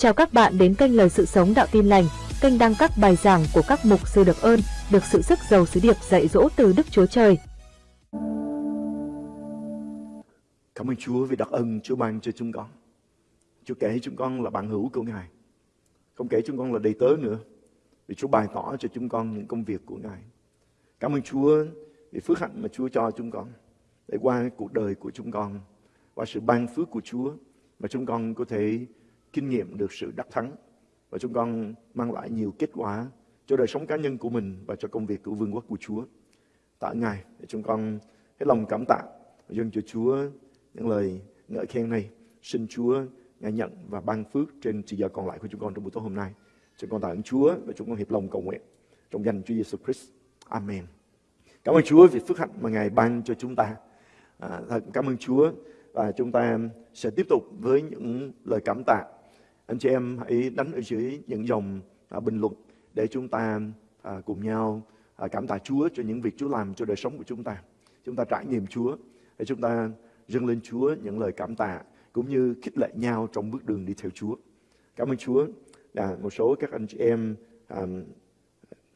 Chào các bạn đến kênh Lời Sự Sống Đạo Tin Lành, kênh đăng các bài giảng của các mục sư được ơn, được sự sức giàu sứ điệp dạy dỗ từ Đức Chúa Trời. Cảm ơn Chúa vì đặc ân Chúa ban cho chúng con. Chúa kể chúng con là bạn hữu của Ngài. Không kể chúng con là đầy tớ nữa. Vì Chúa bày tỏ cho chúng con những công việc của Ngài. Cảm ơn Chúa vì phước hạnh mà Chúa cho chúng con. Để qua cuộc đời của chúng con, qua sự ban phước của Chúa mà chúng con có thể kinh nghiệm được sự đắc thắng và chúng con mang lại nhiều kết quả cho đời sống cá nhân của mình và cho công việc của vương quốc của Chúa. Tạ Ngài để chúng con hết lòng cảm tạ và dâng cho Chúa những lời ngợi khen này. Xin Chúa Ngài nhận và ban phước trên chỉ giờ còn lại của chúng con trong buổi tối hôm nay. Chúng con tạ ơn Chúa và chúng con hiệp lòng cầu nguyện trong danh Chúa Giêsu Christ. Amen. Cảm ơn Chúa vì phước hạnh mà Ngài ban cho chúng ta. À, thật cảm ơn Chúa và chúng ta sẽ tiếp tục với những lời cảm tạ anh chị em hãy đánh ở dưới những dòng à, bình luận để chúng ta à, cùng nhau à, cảm tạ Chúa cho những việc Chúa làm cho đời sống của chúng ta. Chúng ta trải nghiệm Chúa để chúng ta dâng lên Chúa những lời cảm tạ cũng như khích lệ nhau trong bước đường đi theo Chúa. Cảm ơn Chúa. À, một số các anh chị em à,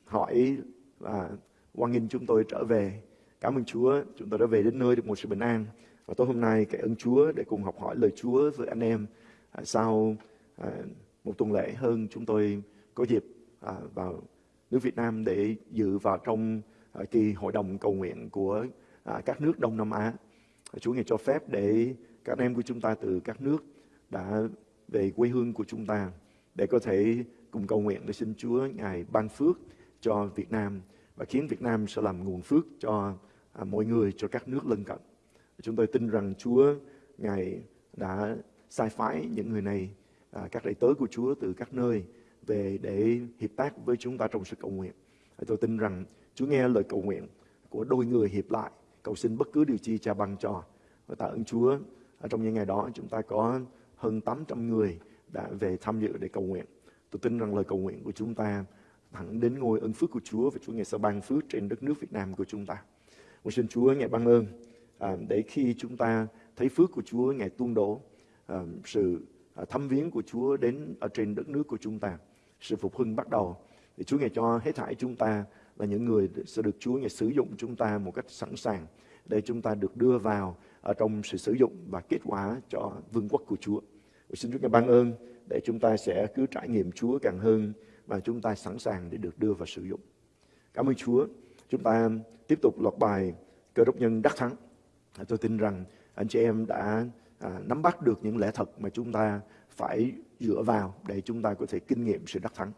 hỏi và quan nghênh chúng tôi trở về. Cảm ơn Chúa, chúng tôi đã về đến nơi được một sự bình an. Và tối hôm nay cái ơn Chúa để cùng học hỏi lời Chúa với anh em à, sau À, một tuần lễ hơn chúng tôi có dịp à, vào nước Việt Nam để dự vào trong à, kỳ hội đồng cầu nguyện của các nước Đông Nam Á. Chúa ngài cho phép để các em của chúng ta từ các nước đã về quê hương của chúng ta để có thể cùng cầu nguyện để xin Chúa ngài ban phước cho Việt Nam và khiến Việt Nam sẽ làm nguồn phước cho mọi người, cho các nước lân cận. Chúng tôi tin rằng Chúa ngài đã sai phái những người này à, các đầy tớ của Chúa từ các nơi về để hiệp tác với chúng ta trong sự cầu nguyện. Tôi tin rằng Chúa nghe lời cầu nguyện của đôi người hiệp lại, cầu xin bất cứ điều chi cha ban cho. Và tạ ơn Chúa, trong những ngày đó chúng ta có hơn 800 người đã về tham dự để cầu nguyện. Tôi tin rằng lời cầu nguyện của chúng ta thẳng đến ngôi ơn phước của Chúa và Chúa ngày sẽ ban phước trên đất nước Việt Nam của chúng ta. Tôi xin Chúa ngày ban ơn à, để khi chúng ta thấy phước của Chúa ngày tuôn đổ à, sự À, thăm viếng của Chúa đến ở trên đất nước của chúng ta. Sự phục hưng bắt đầu. Thì Chúa ngài cho hết thảy chúng ta là những người sẽ được Chúa ngài sử dụng chúng ta một cách sẵn sàng để chúng ta được đưa vào ở trong sự sử dụng và kết quả cho vương quốc của Chúa. Và xin Chúa ngài ban ơn để chúng ta sẽ cứ trải nghiệm Chúa càng hơn và chúng ta sẵn sàng để được đưa vào sử dụng. Cảm ơn Chúa. Chúng ta tiếp tục loạt bài cơ đốc nhân đắc thắng. À, tôi tin rằng anh chị em đã à, nắm bắt được những lẽ thật mà chúng ta phải dựa vào để chúng ta có thể kinh nghiệm sự đắc thắng.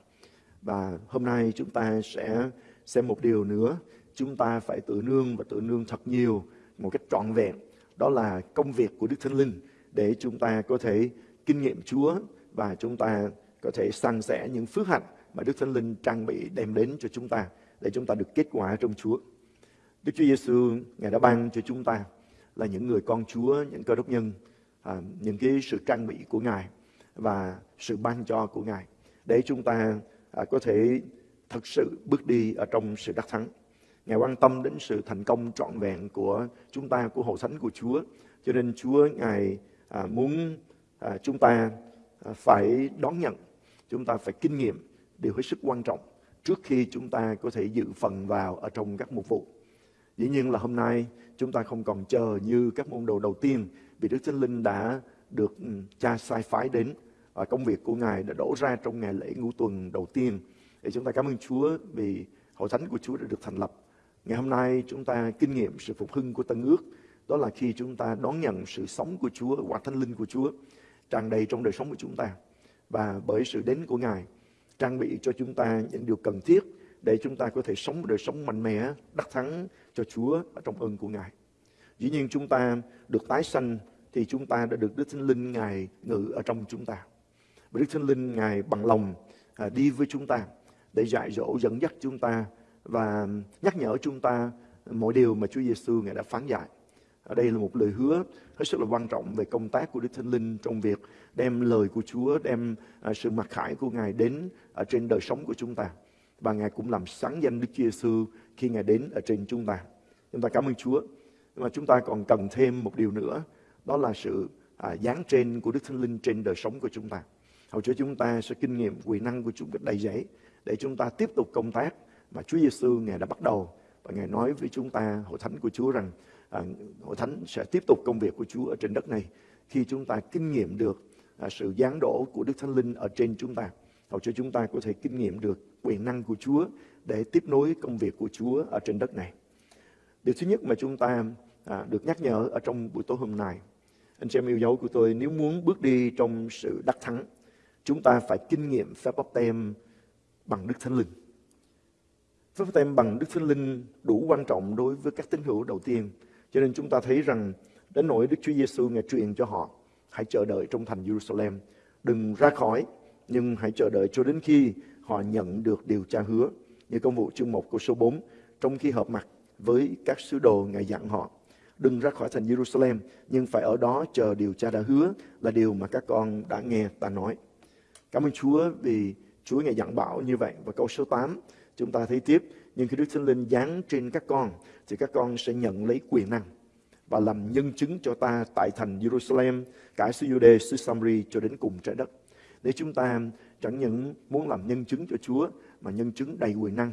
Và hôm nay chúng ta sẽ xem một điều nữa, chúng ta phải tự nương và tự nương thật nhiều một cách trọn vẹn. Đó là công việc của Đức Thánh Linh để chúng ta có thể kinh nghiệm Chúa và chúng ta có thể san sẻ những phước hạnh mà Đức Thánh Linh trang bị đem đến cho chúng ta để chúng ta được kết quả trong Chúa. Đức Chúa Giêsu ngài đã ban cho chúng ta là những người con Chúa, những cơ đốc nhân à, những cái sự trang bị của Ngài và sự ban cho của Ngài để chúng ta à, có thể thật sự bước đi ở trong sự đắc thắng. Ngài quan tâm đến sự thành công trọn vẹn của chúng ta, của hội thánh của Chúa. Cho nên Chúa Ngài à, muốn à, chúng ta à, phải đón nhận, chúng ta phải kinh nghiệm điều hết sức quan trọng trước khi chúng ta có thể dự phần vào ở trong các mục vụ. Dĩ nhiên là hôm nay chúng ta không còn chờ như các môn đồ đầu tiên vì Đức Thánh Linh đã được ừ, cha sai phái đến và công việc của Ngài đã đổ ra trong ngày lễ ngũ tuần đầu tiên. Để chúng ta cảm ơn Chúa vì hội thánh của Chúa đã được thành lập. Ngày hôm nay chúng ta kinh nghiệm sự phục hưng của Tân ước. Đó là khi chúng ta đón nhận sự sống của Chúa, quả thánh linh của Chúa tràn đầy trong đời sống của chúng ta. Và bởi sự đến của Ngài trang bị cho chúng ta những điều cần thiết để chúng ta có thể sống một đời sống mạnh mẽ, đắc thắng cho Chúa ở trong ơn của Ngài. Dĩ nhiên chúng ta được tái sanh thì chúng ta đã được Đức Thánh Linh Ngài ngự ở trong chúng ta. Và Đức Thánh Linh Ngài bằng lòng à, đi với chúng ta để dạy dỗ dẫn dắt chúng ta và nhắc nhở chúng ta mọi điều mà Chúa Giêsu Ngài đã phán dạy. Ở đây là một lời hứa hết sức là quan trọng về công tác của Đức Thánh Linh trong việc đem lời của Chúa, đem à, sự mặc khải của Ngài đến ở trên đời sống của chúng ta. Và Ngài cũng làm sáng danh Đức Chúa Giêsu khi Ngài đến ở trên chúng ta. Chúng ta cảm ơn Chúa. Nhưng mà chúng ta còn cần thêm một điều nữa đó là sự à, dáng trên của Đức Thánh Linh trên đời sống của chúng ta. Hầu Chúa chúng ta sẽ kinh nghiệm quyền năng của Chúa cách đầy dẫy để chúng ta tiếp tục công tác mà Chúa Giêsu Ngài đã bắt đầu và Ngài nói với chúng ta hội thánh của Chúa rằng à, hội thánh sẽ tiếp tục công việc của Chúa ở trên đất này khi chúng ta kinh nghiệm được à, sự giáng đổ của Đức Thánh Linh ở trên chúng ta. Hầu cho chúng ta có thể kinh nghiệm được quyền năng của Chúa để tiếp nối công việc của Chúa ở trên đất này. Điều thứ nhất mà chúng ta à, được nhắc nhở ở trong buổi tối hôm nay, anh chị em yêu dấu của tôi, nếu muốn bước đi trong sự đắc thắng, chúng ta phải kinh nghiệm phép bắp tem bằng Đức Thánh Linh. Phép bắp tem bằng Đức Thánh Linh đủ quan trọng đối với các tín hữu đầu tiên. Cho nên chúng ta thấy rằng đến nỗi Đức Chúa Giêsu ngài truyền cho họ hãy chờ đợi trong thành Jerusalem, đừng ra khỏi, nhưng hãy chờ đợi cho đến khi họ nhận được điều cha hứa. Như công vụ chương 1 câu số 4, trong khi hợp mặt với các sứ đồ ngài dặn họ đừng ra khỏi thành Jerusalem nhưng phải ở đó chờ điều cha đã hứa là điều mà các con đã nghe ta nói. Cảm ơn Chúa vì Chúa ngài dặn bảo như vậy và câu số 8 chúng ta thấy tiếp nhưng khi Đức Thánh Linh giáng trên các con thì các con sẽ nhận lấy quyền năng và làm nhân chứng cho ta tại thành Jerusalem, cả xứ Jude, xứ Samri cho đến cùng trái đất. Để chúng ta chẳng những muốn làm nhân chứng cho Chúa mà nhân chứng đầy quyền năng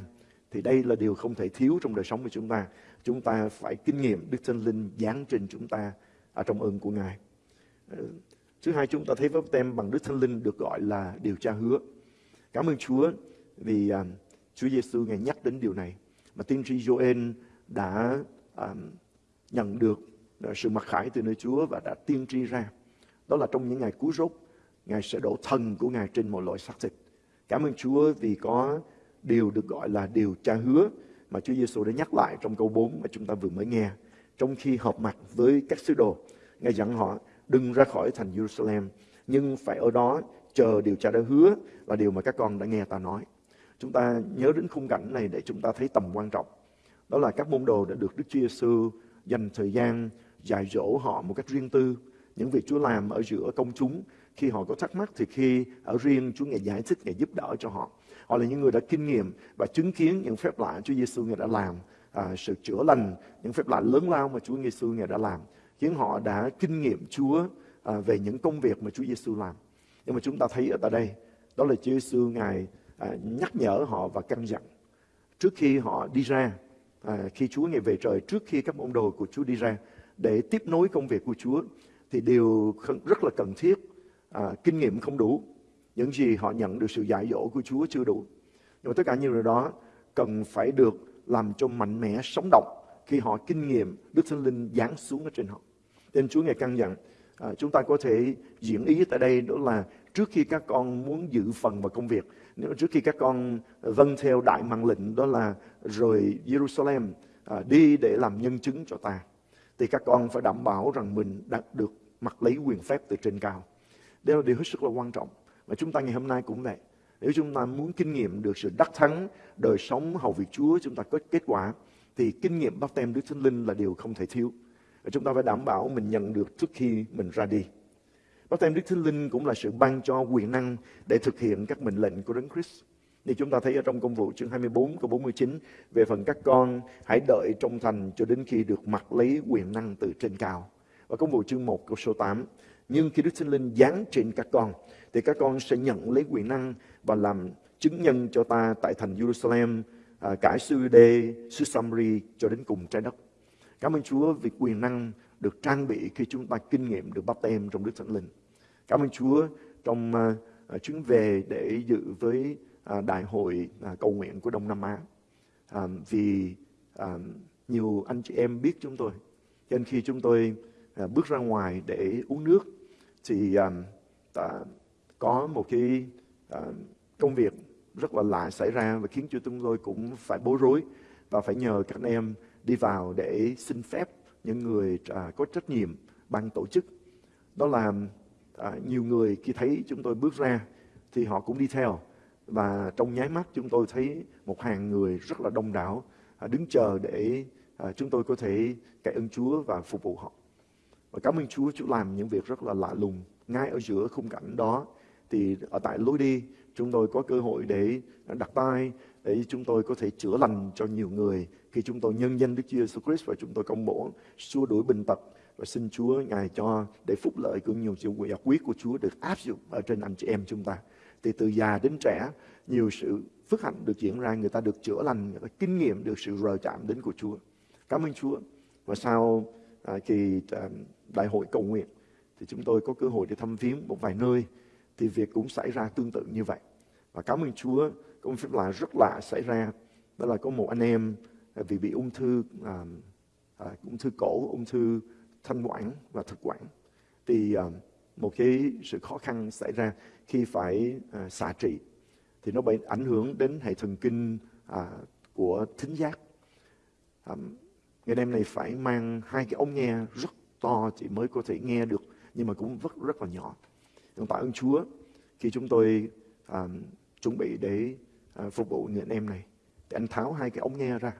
thì đây là điều không thể thiếu trong đời sống của chúng ta. Chúng ta phải kinh nghiệm Đức Thánh Linh giáng trên chúng ta ở trong ơn của Ngài. Ờ, thứ hai chúng ta thấy pháp tem bằng Đức Thánh Linh được gọi là điều tra hứa. Cảm ơn Chúa vì uh, Chúa Giêsu ngài nhắc đến điều này mà tiên tri Joel đã uh, nhận được à, sự mặc khải từ nơi Chúa và đã tiên tri ra. Đó là trong những ngày cứu rốt, Ngài sẽ đổ thần của Ngài trên một loại xác thịt. Cảm ơn Chúa vì có điều được gọi là điều cha hứa mà Chúa Giêsu đã nhắc lại trong câu 4 mà chúng ta vừa mới nghe. Trong khi họp mặt với các sứ đồ, Ngài dặn họ đừng ra khỏi thành Jerusalem, nhưng phải ở đó chờ điều cha đã hứa là điều mà các con đã nghe ta nói. Chúng ta nhớ đến khung cảnh này để chúng ta thấy tầm quan trọng. Đó là các môn đồ đã được Đức Chúa Giêsu dành thời gian dạy dỗ họ một cách riêng tư. Những việc Chúa làm ở giữa công chúng, khi họ có thắc mắc thì khi ở riêng Chúa Ngài giải thích, Ngài giúp đỡ cho họ. Họ là những người đã kinh nghiệm và chứng kiến những phép lạ Chúa Giêsu Ngài đã làm, à, sự chữa lành, những phép lạ lớn lao mà Chúa Giêsu Ngài đã làm. Khiến họ đã kinh nghiệm Chúa à, về những công việc mà Chúa Giêsu làm. Nhưng mà chúng ta thấy ở tại đây, đó là Chúa Giêsu Ngài à, nhắc nhở họ và căn dặn. Trước khi họ đi ra, à, khi Chúa Ngài về trời, trước khi các môn đồ của Chúa đi ra, để tiếp nối công việc của Chúa, thì điều rất là cần thiết. À, kinh nghiệm không đủ, những gì họ nhận được sự dạy dỗ của Chúa chưa đủ. Nhưng mà tất cả những điều đó cần phải được làm cho mạnh mẽ, sống động khi họ kinh nghiệm Đức Thánh Linh giáng xuống ở trên họ. Nên Chúa ngày căn dặn, à, chúng ta có thể diễn ý tại đây đó là trước khi các con muốn dự phần vào công việc, nếu trước khi các con vâng theo đại mạng lệnh đó là rời Jerusalem à, đi để làm nhân chứng cho ta, thì các con phải đảm bảo rằng mình đạt được mặc lấy quyền phép từ trên cao. Đây là điều hết sức là quan trọng. Và chúng ta ngày hôm nay cũng vậy. Nếu chúng ta muốn kinh nghiệm được sự đắc thắng, đời sống hầu việc Chúa, chúng ta có kết quả, thì kinh nghiệm bắp tem Đức Thánh Linh là điều không thể thiếu. Và chúng ta phải đảm bảo mình nhận được trước khi mình ra đi. Bắp tem Đức Thánh Linh cũng là sự ban cho quyền năng để thực hiện các mệnh lệnh của Đấng Christ. Thì chúng ta thấy ở trong công vụ chương 24 câu 49 về phần các con hãy đợi trong thành cho đến khi được mặc lấy quyền năng từ trên cao. Và công vụ chương 1 câu số 8 nhưng khi Đức Thánh Linh giáng trên các con thì các con sẽ nhận lấy quyền năng và làm chứng nhân cho ta tại thành Jerusalem, à, cả xứ Đê, xứ Samri cho đến cùng trái đất. Cảm ơn Chúa vì quyền năng được trang bị khi chúng ta kinh nghiệm được bắp tem trong Đức Thánh Linh. Cảm ơn Chúa trong à, à, chuyến về để dự với à, đại hội à, cầu nguyện của Đông Nam Á. À, vì à, nhiều anh chị em biết chúng tôi. Cho nên khi chúng tôi à, bước ra ngoài để uống nước thì à, à có một cái uh, công việc rất là lạ xảy ra và khiến cho chúng tôi cũng phải bối rối và phải nhờ các anh em đi vào để xin phép những người uh, có trách nhiệm ban tổ chức. Đó là uh, nhiều người khi thấy chúng tôi bước ra thì họ cũng đi theo và trong nháy mắt chúng tôi thấy một hàng người rất là đông đảo uh, đứng chờ để uh, chúng tôi có thể cậy ơn Chúa và phục vụ họ. Và cảm ơn Chúa, Chúa làm những việc rất là lạ lùng ngay ở giữa khung cảnh đó thì ở tại lối đi chúng tôi có cơ hội để đặt tay để chúng tôi có thể chữa lành cho nhiều người khi chúng tôi nhân danh Đức Chúa Jesus Christ và chúng tôi công bố xua đuổi bệnh tật và xin Chúa Ngài cho để phúc lợi của nhiều sự giải quyết của Chúa được áp dụng ở trên anh chị em chúng ta. Thì từ già đến trẻ, nhiều sự phước hạnh được diễn ra, người ta được chữa lành, người ta kinh nghiệm được sự rời chạm đến của Chúa. Cảm ơn Chúa. Và sau à, kỳ à, đại hội cầu nguyện thì chúng tôi có cơ hội để thăm viếng một vài nơi thì việc cũng xảy ra tương tự như vậy. Và cảm ơn Chúa, có một phép lạ rất lạ xảy ra. Đó là có một anh em à, vì bị ung thư à, à, ung thư cổ, ung thư thanh quản và thực quản. Thì à, một cái sự khó khăn xảy ra khi phải à, xạ trị thì nó bị ảnh hưởng đến hệ thần kinh à, của thính giác. À, người em này phải mang hai cái ống nghe rất to chỉ mới có thể nghe được nhưng mà cũng rất rất là nhỏ. Chúng tạ ơn Chúa khi chúng tôi à, chuẩn bị để à, phục vụ người anh em này thì anh tháo hai cái ống nghe ra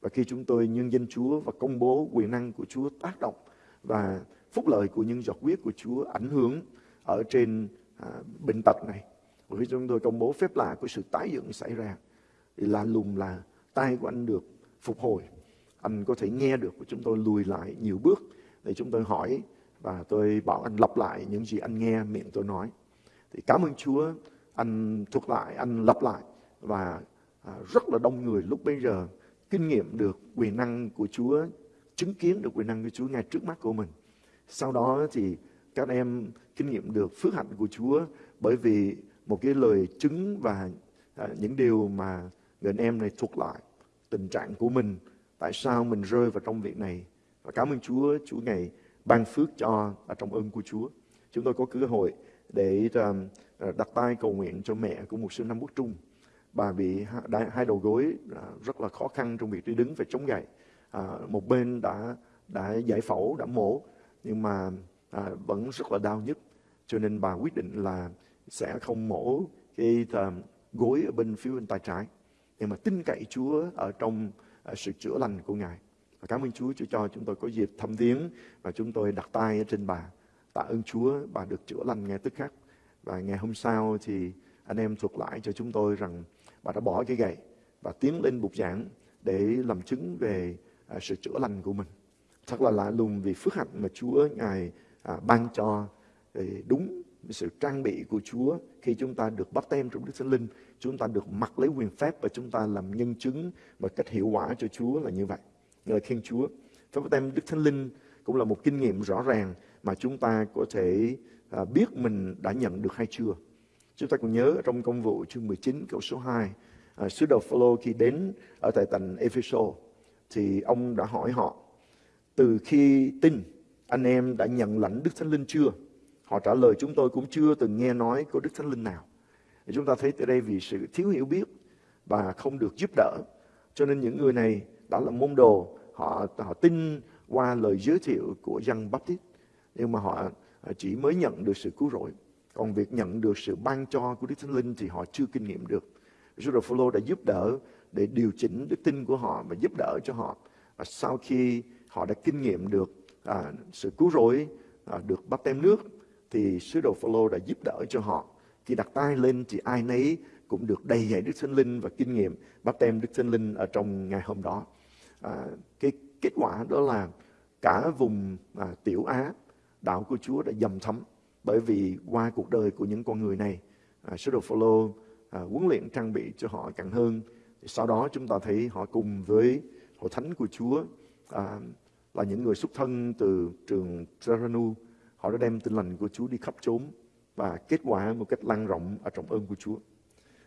và khi chúng tôi nhân danh Chúa và công bố quyền năng của Chúa tác động và phúc lợi của những giọt huyết của Chúa ảnh hưởng ở trên à, bệnh tật này. Và khi chúng tôi công bố phép lạ của sự tái dựng xảy ra thì là lùng là tay của anh được phục hồi. Anh có thể nghe được của chúng tôi lùi lại nhiều bước để chúng tôi hỏi và tôi bảo anh lặp lại những gì anh nghe miệng tôi nói. Thì cảm ơn Chúa, anh thuộc lại, anh lặp lại và à, rất là đông người lúc bây giờ kinh nghiệm được quyền năng của Chúa, chứng kiến được quyền năng của Chúa ngay trước mắt của mình. Sau đó thì các em kinh nghiệm được phước hạnh của Chúa bởi vì một cái lời chứng và à, những điều mà người anh em này thuộc lại tình trạng của mình, tại sao mình rơi vào trong việc này. Và cảm ơn Chúa, Chúa ngày ban phước cho ở trong ơn của Chúa. Chúng tôi có cơ hội để à, à, đặt tay cầu nguyện cho mẹ của một sư Nam Quốc Trung. Bà bị hai đầu gối rất là khó khăn trong việc đi đứng phải chống gậy. Một bên đã đã giải phẫu, đã mổ, nhưng mà vẫn rất là đau nhức. Cho nên bà quyết định là sẽ không mổ cái gối ở bên phía bên tay trái. Nhưng mà tin cậy Chúa ở trong sự chữa lành của Ngài. Và cảm ơn Chúa, Chúa cho chúng tôi có dịp thăm viếng và chúng tôi đặt tay ở trên bà. Tạ ơn Chúa, bà được chữa lành ngay tức khắc. Và ngày hôm sau thì anh em thuật lại cho chúng tôi rằng bà đã bỏ cái gậy và tiến lên bục giảng để làm chứng về à, sự chữa lành của mình. Thật là lạ lùng vì phước hạnh mà Chúa Ngài à, ban cho thì đúng sự trang bị của Chúa khi chúng ta được bắt tem trong Đức Thánh Linh, chúng ta được mặc lấy quyền phép và chúng ta làm nhân chứng và cách hiệu quả cho Chúa là như vậy ngợi khen Chúa. Phép báp tem Đức Thánh Linh cũng là một kinh nghiệm rõ ràng mà chúng ta có thể à, biết mình đã nhận được hay chưa. Chúng ta còn nhớ trong công vụ chương 19 câu số 2, à, sứ đồ Phaolô khi đến ở tại thành Epheso thì ông đã hỏi họ từ khi tin anh em đã nhận lãnh Đức Thánh Linh chưa? Họ trả lời chúng tôi cũng chưa từng nghe nói có Đức Thánh Linh nào. Chúng ta thấy tại đây vì sự thiếu hiểu biết và không được giúp đỡ. Cho nên những người này đó là môn đồ. Họ họ tin qua lời giới thiệu của dân Baptist nhưng mà họ à, chỉ mới nhận được sự cứu rỗi. Còn việc nhận được sự ban cho của Đức Thánh Linh thì họ chưa kinh nghiệm được. Sứ đồ Phaolô đã giúp đỡ để điều chỉnh đức tin của họ và giúp đỡ cho họ. Và sau khi họ đã kinh nghiệm được à, sự cứu rỗi à, được bắt tem nước thì sứ đồ Phaolô đã giúp đỡ cho họ. Khi đặt tay lên thì ai nấy cũng được đầy dạy Đức Thánh Linh và kinh nghiệm bắt tem Đức Thánh Linh ở trong ngày hôm đó à, cái kết quả đó là cả vùng à, tiểu Á đạo của Chúa đã dầm thấm bởi vì qua cuộc đời của những con người này à, sứ đồ Phaolô à, huấn luyện trang bị cho họ càng hơn sau đó chúng ta thấy họ cùng với hội thánh của Chúa à, là những người xuất thân từ trường Teranu họ đã đem tin lành của Chúa đi khắp chốn và kết quả một cách lan rộng ở trọng ơn của Chúa.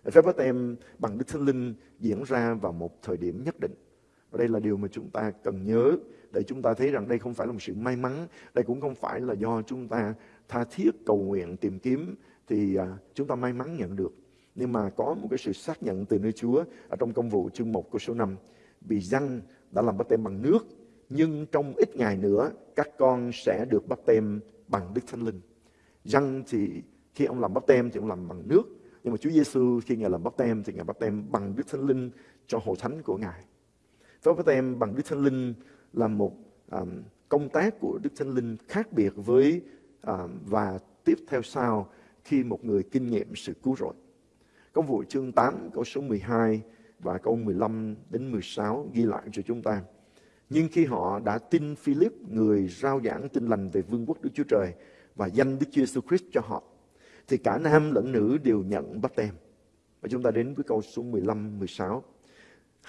Phép bắt em bằng Đức Thánh Linh diễn ra vào một thời điểm nhất định. Và đây là điều mà chúng ta cần nhớ để chúng ta thấy rằng đây không phải là một sự may mắn, đây cũng không phải là do chúng ta tha thiết cầu nguyện tìm kiếm thì à, chúng ta may mắn nhận được. Nhưng mà có một cái sự xác nhận từ nơi Chúa ở trong công vụ chương 1 câu số 5. Vì răng đã làm bắp tem bằng nước, nhưng trong ít ngày nữa các con sẽ được bắp tem bằng Đức Thánh Linh. Răng thì khi ông làm bắp tem thì ông làm bằng nước, nhưng mà Chúa Giêsu khi Ngài làm bắp tem thì Ngài bắp tem bằng Đức Thánh Linh cho hội thánh của Ngài. Phép báp tem bằng Đức Thánh Linh là một um, công tác của Đức Thánh Linh khác biệt với um, và tiếp theo sau khi một người kinh nghiệm sự cứu rỗi. Công vụ chương 8 câu số 12 và câu 15 đến 16 ghi lại cho chúng ta. Nhưng khi họ đã tin Philip, người rao giảng tin lành về vương quốc Đức Chúa Trời và danh Đức Chúa Jesus Christ cho họ, thì cả nam lẫn nữ đều nhận bắp tem. Và chúng ta đến với câu số 15, 16.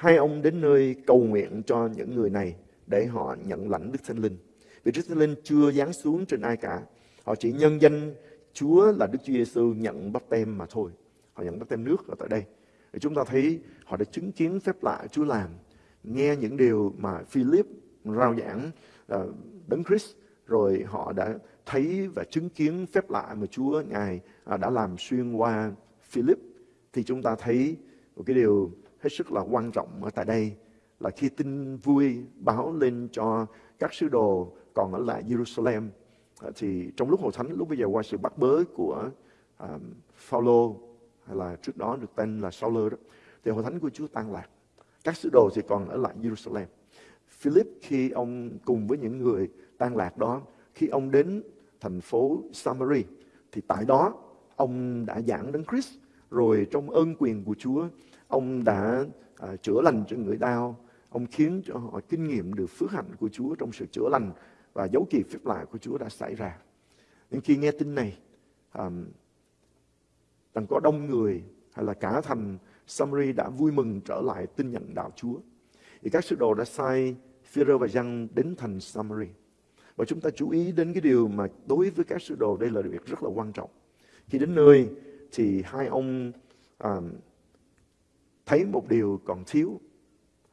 Hai ông đến nơi cầu nguyện cho những người này để họ nhận lãnh Đức Thánh Linh. Vì Đức Thánh Linh chưa giáng xuống trên ai cả. Họ chỉ nhân danh Chúa là Đức Chúa Giêsu nhận bắp tem mà thôi. Họ nhận bắp tem nước ở tại đây. Thì chúng ta thấy họ đã chứng kiến phép lạ Chúa làm. Nghe những điều mà Philip rao giảng uh, Đấng Christ rồi họ đã thấy và chứng kiến phép lạ mà Chúa Ngài à, đã làm xuyên qua Philip thì chúng ta thấy một cái điều hết sức là quan trọng ở tại đây là khi tin vui báo lên cho các sứ đồ còn ở lại Jerusalem à, thì trong lúc hội thánh lúc bây giờ qua sự bắt bớ của um, Phaolô hay là trước đó được tên là Sauler đó thì hội thánh của Chúa tan lạc. Các sứ đồ thì còn ở lại Jerusalem. Philip khi ông cùng với những người tan lạc đó khi ông đến thành phố Samari thì tại đó ông đã giảng đến Christ rồi trong ơn quyền của Chúa ông đã à, chữa lành cho người đau. Ông khiến cho họ kinh nghiệm được phước hạnh của Chúa trong sự chữa lành và dấu kỳ phép lạ của Chúa đã xảy ra. Nhưng khi nghe tin này à, rằng có đông người hay là cả thành Samari đã vui mừng trở lại tin nhận đạo Chúa. Thì các sứ đồ đã sai Phêrô và Giăng đến thành Samari và chúng ta chú ý đến cái điều mà đối với các sứ đồ đây là việc rất là quan trọng. Khi đến nơi thì hai ông à, thấy một điều còn thiếu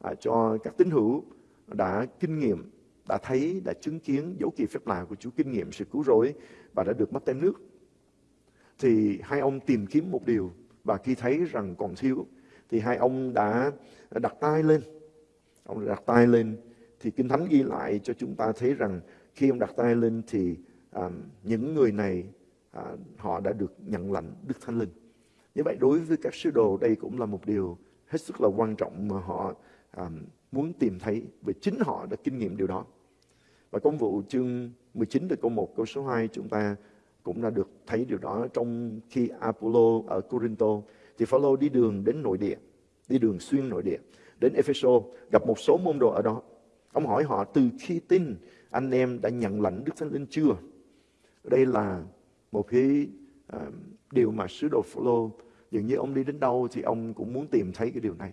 à, cho các tín hữu đã kinh nghiệm, đã thấy, đã chứng kiến dấu kỳ phép lạ của Chúa kinh nghiệm sự cứu rỗi và đã được mất tem nước. Thì hai ông tìm kiếm một điều và khi thấy rằng còn thiếu thì hai ông đã đặt tay lên. Ông đặt tay lên thì Kinh Thánh ghi lại cho chúng ta thấy rằng khi ông đặt tay lên thì à, những người này à, họ đã được nhận lãnh Đức Thánh Linh. Như vậy đối với các sứ đồ đây cũng là một điều hết sức là quan trọng mà họ à, muốn tìm thấy về chính họ đã kinh nghiệm điều đó. Và công vụ chương 19 từ câu 1 câu số 2 chúng ta cũng đã được thấy điều đó trong khi Apollo ở Corinto thì Phaolô đi đường đến nội địa, đi đường xuyên nội địa đến Epheso gặp một số môn đồ ở đó. Ông hỏi họ từ khi tin anh em đã nhận lãnh Đức Thánh Linh chưa? Đây là một cái uh, ờ, điều mà sứ đồ Phaolô dường như ông đi đến đâu thì ông cũng muốn tìm thấy cái điều này.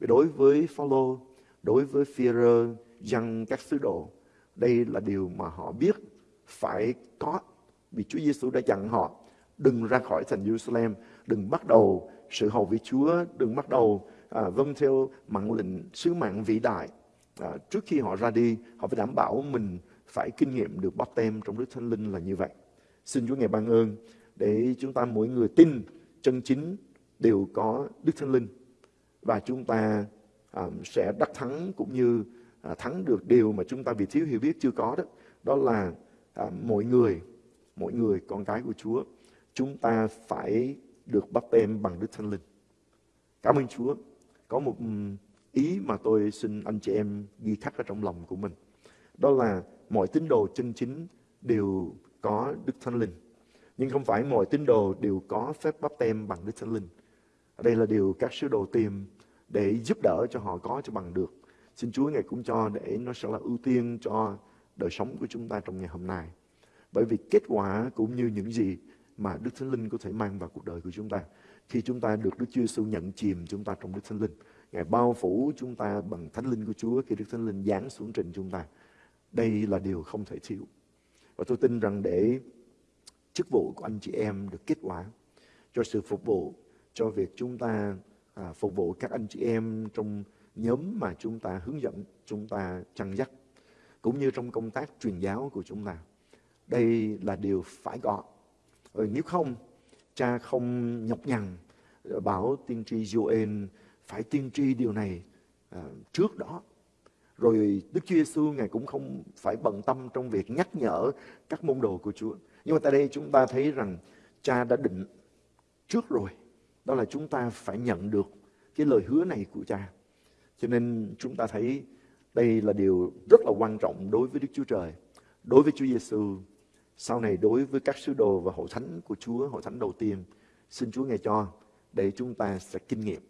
Vì đối với Phaolô, đối với Phi-rơ, dân các sứ đồ, đây là điều mà họ biết phải có vì Chúa Giêsu đã dặn họ đừng ra khỏi thành Jerusalem, đừng bắt đầu sự hầu với Chúa, đừng bắt đầu à, vâng theo mạng lệnh sứ mạng vĩ đại à, trước khi họ ra đi họ phải đảm bảo mình phải kinh nghiệm được bắp tem trong Đức Thánh Linh là như vậy. Xin Chúa ngài ban ơn để chúng ta mỗi người tin chân chính đều có Đức Thánh Linh và chúng ta um, sẽ đắc thắng cũng như uh, thắng được điều mà chúng ta vì thiếu hiểu biết chưa có đó. Đó là uh, mỗi người, mỗi người con cái của Chúa chúng ta phải được bắp tem bằng Đức Thánh Linh. Cảm ơn Chúa. Có một ý mà tôi xin anh chị em ghi khắc ở trong lòng của mình. Đó là mọi tín đồ chân chính đều có Đức Thánh Linh. Nhưng không phải mọi tín đồ đều có phép bắp tem bằng Đức Thánh Linh. Đây là điều các sứ đồ tìm để giúp đỡ cho họ có cho bằng được. Xin Chúa Ngài cũng cho để nó sẽ là ưu tiên cho đời sống của chúng ta trong ngày hôm nay. Bởi vì kết quả cũng như những gì mà Đức Thánh Linh có thể mang vào cuộc đời của chúng ta. Khi chúng ta được Đức Chúa Giêsu nhận chìm chúng ta trong Đức Thánh Linh, Ngài bao phủ chúng ta bằng Thánh Linh của Chúa khi Đức Thánh Linh giáng xuống trên chúng ta. Đây là điều không thể thiếu. Và tôi tin rằng để chức vụ của anh chị em được kết quả cho sự phục vụ, cho việc chúng ta à, phục vụ các anh chị em trong nhóm mà chúng ta hướng dẫn, chúng ta chăn dắt, cũng như trong công tác truyền giáo của chúng ta. Đây là điều phải có. Rồi nếu không, cha không nhọc nhằn bảo tiên tri Joel phải tiên tri điều này à, trước đó. Rồi Đức Chúa Giêsu ngài cũng không phải bận tâm trong việc nhắc nhở các môn đồ của Chúa. Nhưng mà tại đây chúng ta thấy rằng cha đã định trước rồi. Đó là chúng ta phải nhận được cái lời hứa này của cha. Cho nên chúng ta thấy đây là điều rất là quan trọng đối với Đức Chúa Trời, đối với Chúa Giêsu, sau này đối với các sứ đồ và hội thánh của Chúa, hội thánh đầu tiên. Xin Chúa ngài cho để chúng ta sẽ kinh nghiệm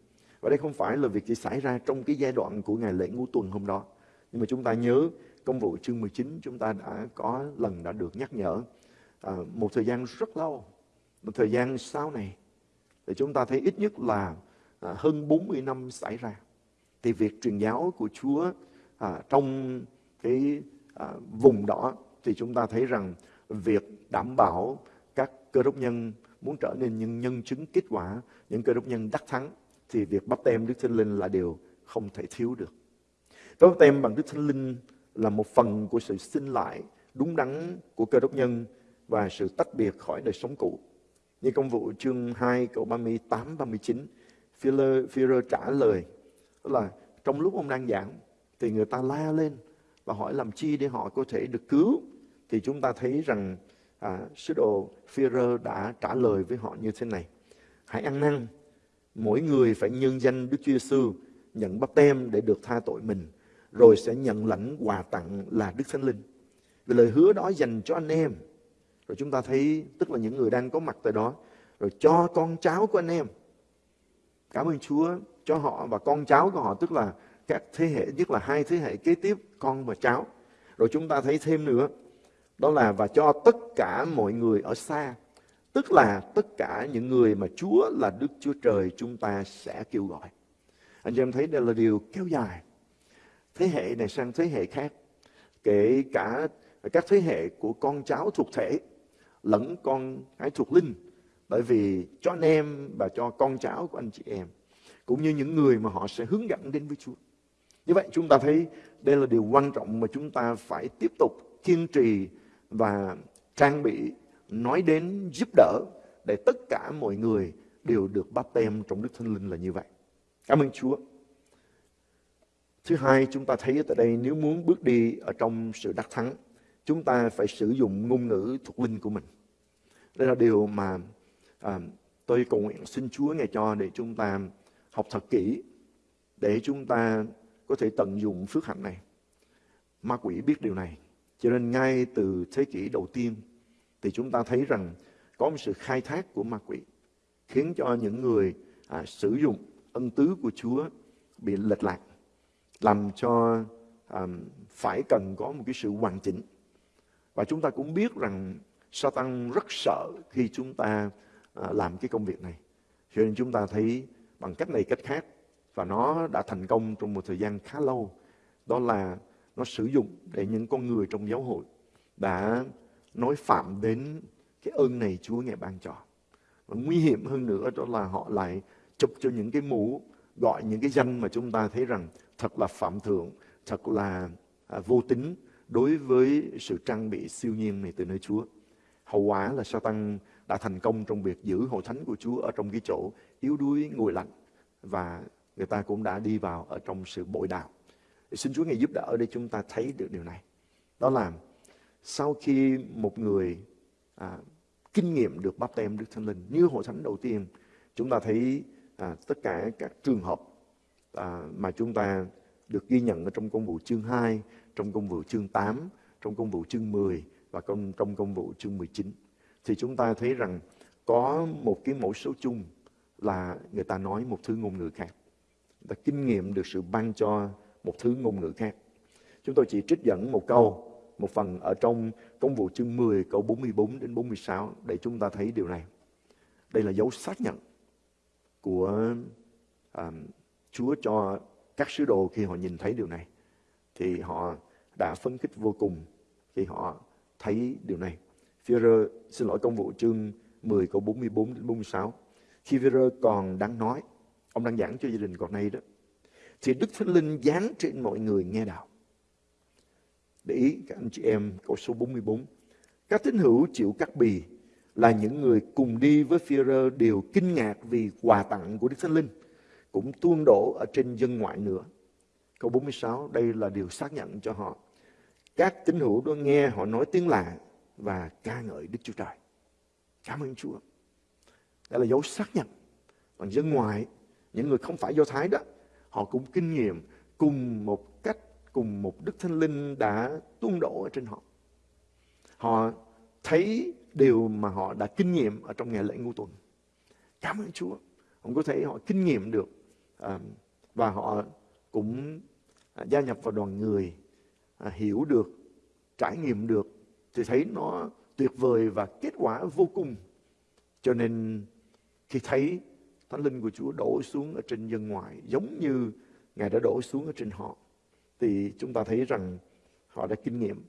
và đây không phải là việc chỉ xảy ra trong cái giai đoạn của ngày lễ ngũ tuần hôm đó. Nhưng mà chúng ta nhớ công vụ chương 19 chúng ta đã có lần đã được nhắc nhở à, một thời gian rất lâu, một thời gian sau này thì chúng ta thấy ít nhất là à, hơn 40 năm xảy ra. Thì việc truyền giáo của Chúa à, trong cái à, vùng đó thì chúng ta thấy rằng việc đảm bảo các cơ đốc nhân muốn trở nên những nhân chứng kết quả, những cơ đốc nhân đắc thắng thì việc bắp tem Đức Thánh Linh là điều không thể thiếu được. Bắp tem bằng Đức Thánh Linh là một phần của sự sinh lại đúng đắn của cơ đốc nhân và sự tách biệt khỏi đời sống cũ. Như công vụ chương 2 câu 38 39, Führer trả lời đó là trong lúc ông đang giảng thì người ta la lên và hỏi làm chi để họ có thể được cứu. Thì chúng ta thấy rằng à, sứ đồ Führer đã trả lời với họ như thế này. Hãy ăn năn mỗi người phải nhân danh Đức Chúa Giêsu nhận bắp tem để được tha tội mình rồi sẽ nhận lãnh quà tặng là Đức Thánh Linh. Vì lời hứa đó dành cho anh em. Rồi chúng ta thấy, tức là những người đang có mặt tại đó, rồi cho con cháu của anh em. Cảm ơn Chúa cho họ và con cháu của họ, tức là các thế hệ, nhất là hai thế hệ kế tiếp, con và cháu. Rồi chúng ta thấy thêm nữa, đó là và cho tất cả mọi người ở xa. Tức là tất cả những người mà Chúa là Đức Chúa Trời, chúng ta sẽ kêu gọi. Anh chị em thấy đây là điều kéo dài thế hệ này sang thế hệ khác, kể cả các thế hệ của con cháu thuộc thể lẫn con cái thuộc linh bởi vì cho anh em và cho con cháu của anh chị em, cũng như những người mà họ sẽ hướng dẫn đến với Chúa. Như vậy chúng ta thấy đây là điều quan trọng mà chúng ta phải tiếp tục kiên trì và trang bị, nói đến giúp đỡ để tất cả mọi người đều được báp tem trong Đức Thánh Linh là như vậy. Cảm ơn Chúa. Thứ hai, chúng ta thấy tại đây nếu muốn bước đi ở trong sự đắc thắng, chúng ta phải sử dụng ngôn ngữ thuộc linh của mình. Đây là điều mà à, tôi cầu nguyện xin Chúa ngày cho để chúng ta học thật kỹ để chúng ta có thể tận dụng phước hạnh này. Ma quỷ biết điều này. Cho nên ngay từ thế kỷ đầu tiên thì chúng ta thấy rằng có một sự khai thác của ma quỷ khiến cho những người à, sử dụng ân tứ của Chúa bị lệch lạc làm cho um, phải cần có một cái sự hoàn chỉnh. Và chúng ta cũng biết rằng Satan rất sợ khi chúng ta uh, làm cái công việc này. Cho nên chúng ta thấy bằng cách này cách khác và nó đã thành công trong một thời gian khá lâu. Đó là nó sử dụng để những con người trong giáo hội đã nói phạm đến cái ơn này Chúa ngài ban cho. Và nguy hiểm hơn nữa đó là họ lại chụp cho những cái mũ gọi những cái danh mà chúng ta thấy rằng thật là phạm thượng, thật là à, vô tính đối với sự trang bị siêu nhiên này từ nơi Chúa. Hậu quả là Satan đã thành công trong việc giữ hội thánh của Chúa ở trong cái chỗ yếu đuối ngồi lạnh và người ta cũng đã đi vào ở trong sự bội đạo. Xin Chúa ngày giúp đỡ để chúng ta thấy được điều này. Đó là sau khi một người à, kinh nghiệm được bắp tem Đức Thánh Linh như hội thánh đầu tiên, chúng ta thấy à, tất cả các trường hợp à, mà chúng ta được ghi nhận ở trong công vụ chương 2, trong công vụ chương 8, trong công vụ chương 10 và công trong công vụ chương 19 thì chúng ta thấy rằng có một cái mẫu số chung là người ta nói một thứ ngôn ngữ khác. Người ta kinh nghiệm được sự ban cho một thứ ngôn ngữ khác. Chúng tôi chỉ trích dẫn một câu, một phần ở trong công vụ chương 10 câu 44 đến 46 để chúng ta thấy điều này. Đây là dấu xác nhận của um, Chúa cho các sứ đồ khi họ nhìn thấy điều này. Thì họ đã phấn khích vô cùng khi họ thấy điều này. Führer, xin lỗi công vụ chương 10 câu 44 đến 46. Khi Führer còn đang nói, ông đang giảng cho gia đình còn nay đó, thì Đức Thánh Linh giáng trên mọi người nghe đạo. Để ý các anh chị em câu số 44. Các tín hữu chịu cắt bì là những người cùng đi với Führer đều kinh ngạc vì quà tặng của Đức Thánh Linh cũng tuôn đổ ở trên dân ngoại nữa. Câu 46, đây là điều xác nhận cho họ. Các tín hữu đó nghe họ nói tiếng lạ và ca ngợi Đức Chúa Trời. Cảm ơn Chúa. Đây là dấu xác nhận. Còn dân ngoại những người không phải Do Thái đó, họ cũng kinh nghiệm cùng một cách, cùng một Đức Thánh Linh đã tuôn đổ ở trên họ. Họ thấy điều mà họ đã kinh nghiệm ở trong ngày lễ ngũ tuần. Cảm ơn Chúa. ông có thể họ kinh nghiệm được à, và họ cũng à, gia nhập vào đoàn người à, hiểu được, trải nghiệm được thì thấy nó tuyệt vời và kết quả vô cùng. Cho nên khi thấy Thánh Linh của Chúa đổ xuống ở trên dân ngoại giống như Ngài đã đổ xuống ở trên họ thì chúng ta thấy rằng họ đã kinh nghiệm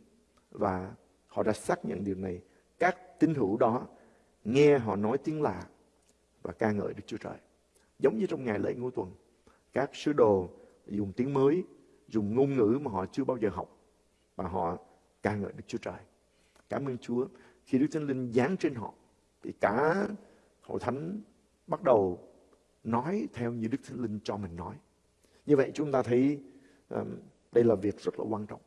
và họ đã xác nhận điều này. Các tín hữu đó nghe họ nói tiếng lạ và ca ngợi Đức Chúa Trời. Giống như trong ngày lễ ngũ tuần, các sứ đồ dùng tiếng mới, dùng ngôn ngữ mà họ chưa bao giờ học và họ ca ngợi Đức Chúa Trời. Cảm ơn Chúa. Khi Đức Thánh Linh giáng trên họ thì cả hội thánh bắt đầu nói theo như Đức Thánh Linh cho mình nói. Như vậy chúng ta thấy um, đây là việc rất là quan trọng.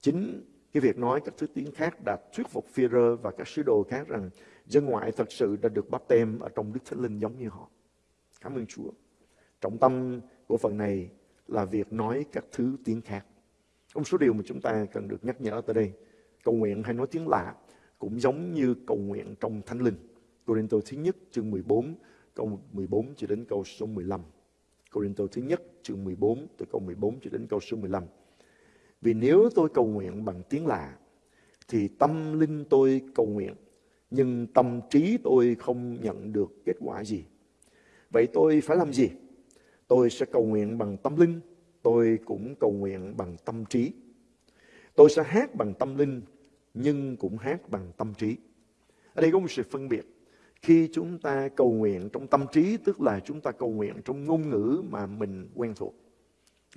Chính cái việc nói các thứ tiếng khác đã thuyết phục phi và các sứ đồ khác rằng dân ngoại thật sự đã được bắp tem ở trong Đức Thánh Linh giống như họ. Cảm ơn Chúa. Trọng tâm của phần này là việc nói các thứ tiếng khác. Có một số điều mà chúng ta cần được nhắc nhở tới đây. Cầu nguyện hay nói tiếng lạ cũng giống như cầu nguyện trong Thánh Linh. Corinto thứ nhất chương 14 câu 14 cho đến câu số 15. Corinto thứ nhất chương 14 từ câu 14 cho đến câu số 15. Vì nếu tôi cầu nguyện bằng tiếng lạ, thì tâm linh tôi cầu nguyện, nhưng tâm trí tôi không nhận được kết quả gì. Vậy tôi phải làm gì? Tôi sẽ cầu nguyện bằng tâm linh, tôi cũng cầu nguyện bằng tâm trí. Tôi sẽ hát bằng tâm linh, nhưng cũng hát bằng tâm trí. Ở đây có một sự phân biệt. Khi chúng ta cầu nguyện trong tâm trí, tức là chúng ta cầu nguyện trong ngôn ngữ mà mình quen thuộc.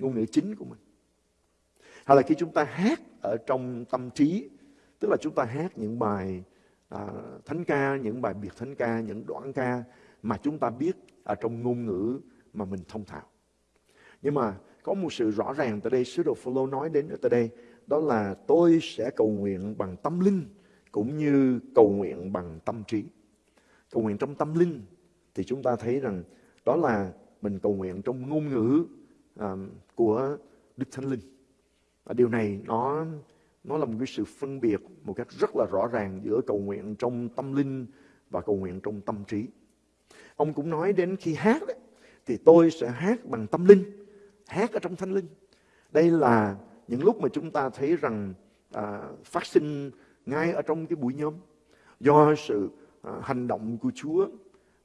Ngôn ngữ chính của mình. Hay là khi chúng ta hát ở trong tâm trí, tức là chúng ta hát những bài à, thánh ca, những bài biệt thánh ca, những đoạn ca mà chúng ta biết ở trong ngôn ngữ mà mình thông thạo. Nhưng mà có một sự rõ ràng tại đây, sứ đồ Phaolô nói đến ở tại đây, đó là tôi sẽ cầu nguyện bằng tâm linh cũng như cầu nguyện bằng tâm trí. Cầu nguyện trong tâm linh thì chúng ta thấy rằng đó là mình cầu nguyện trong ngôn ngữ uh, của Đức Thánh Linh. Và điều này nó nó là một cái sự phân biệt một cách rất là rõ ràng giữa cầu nguyện trong tâm linh và cầu nguyện trong tâm trí. Ông cũng nói đến khi hát đấy, thì tôi sẽ hát bằng tâm linh, hát ở trong thánh linh. Đây là những lúc mà chúng ta thấy rằng à, phát sinh ngay ở trong cái buổi nhóm do sự à, hành động của Chúa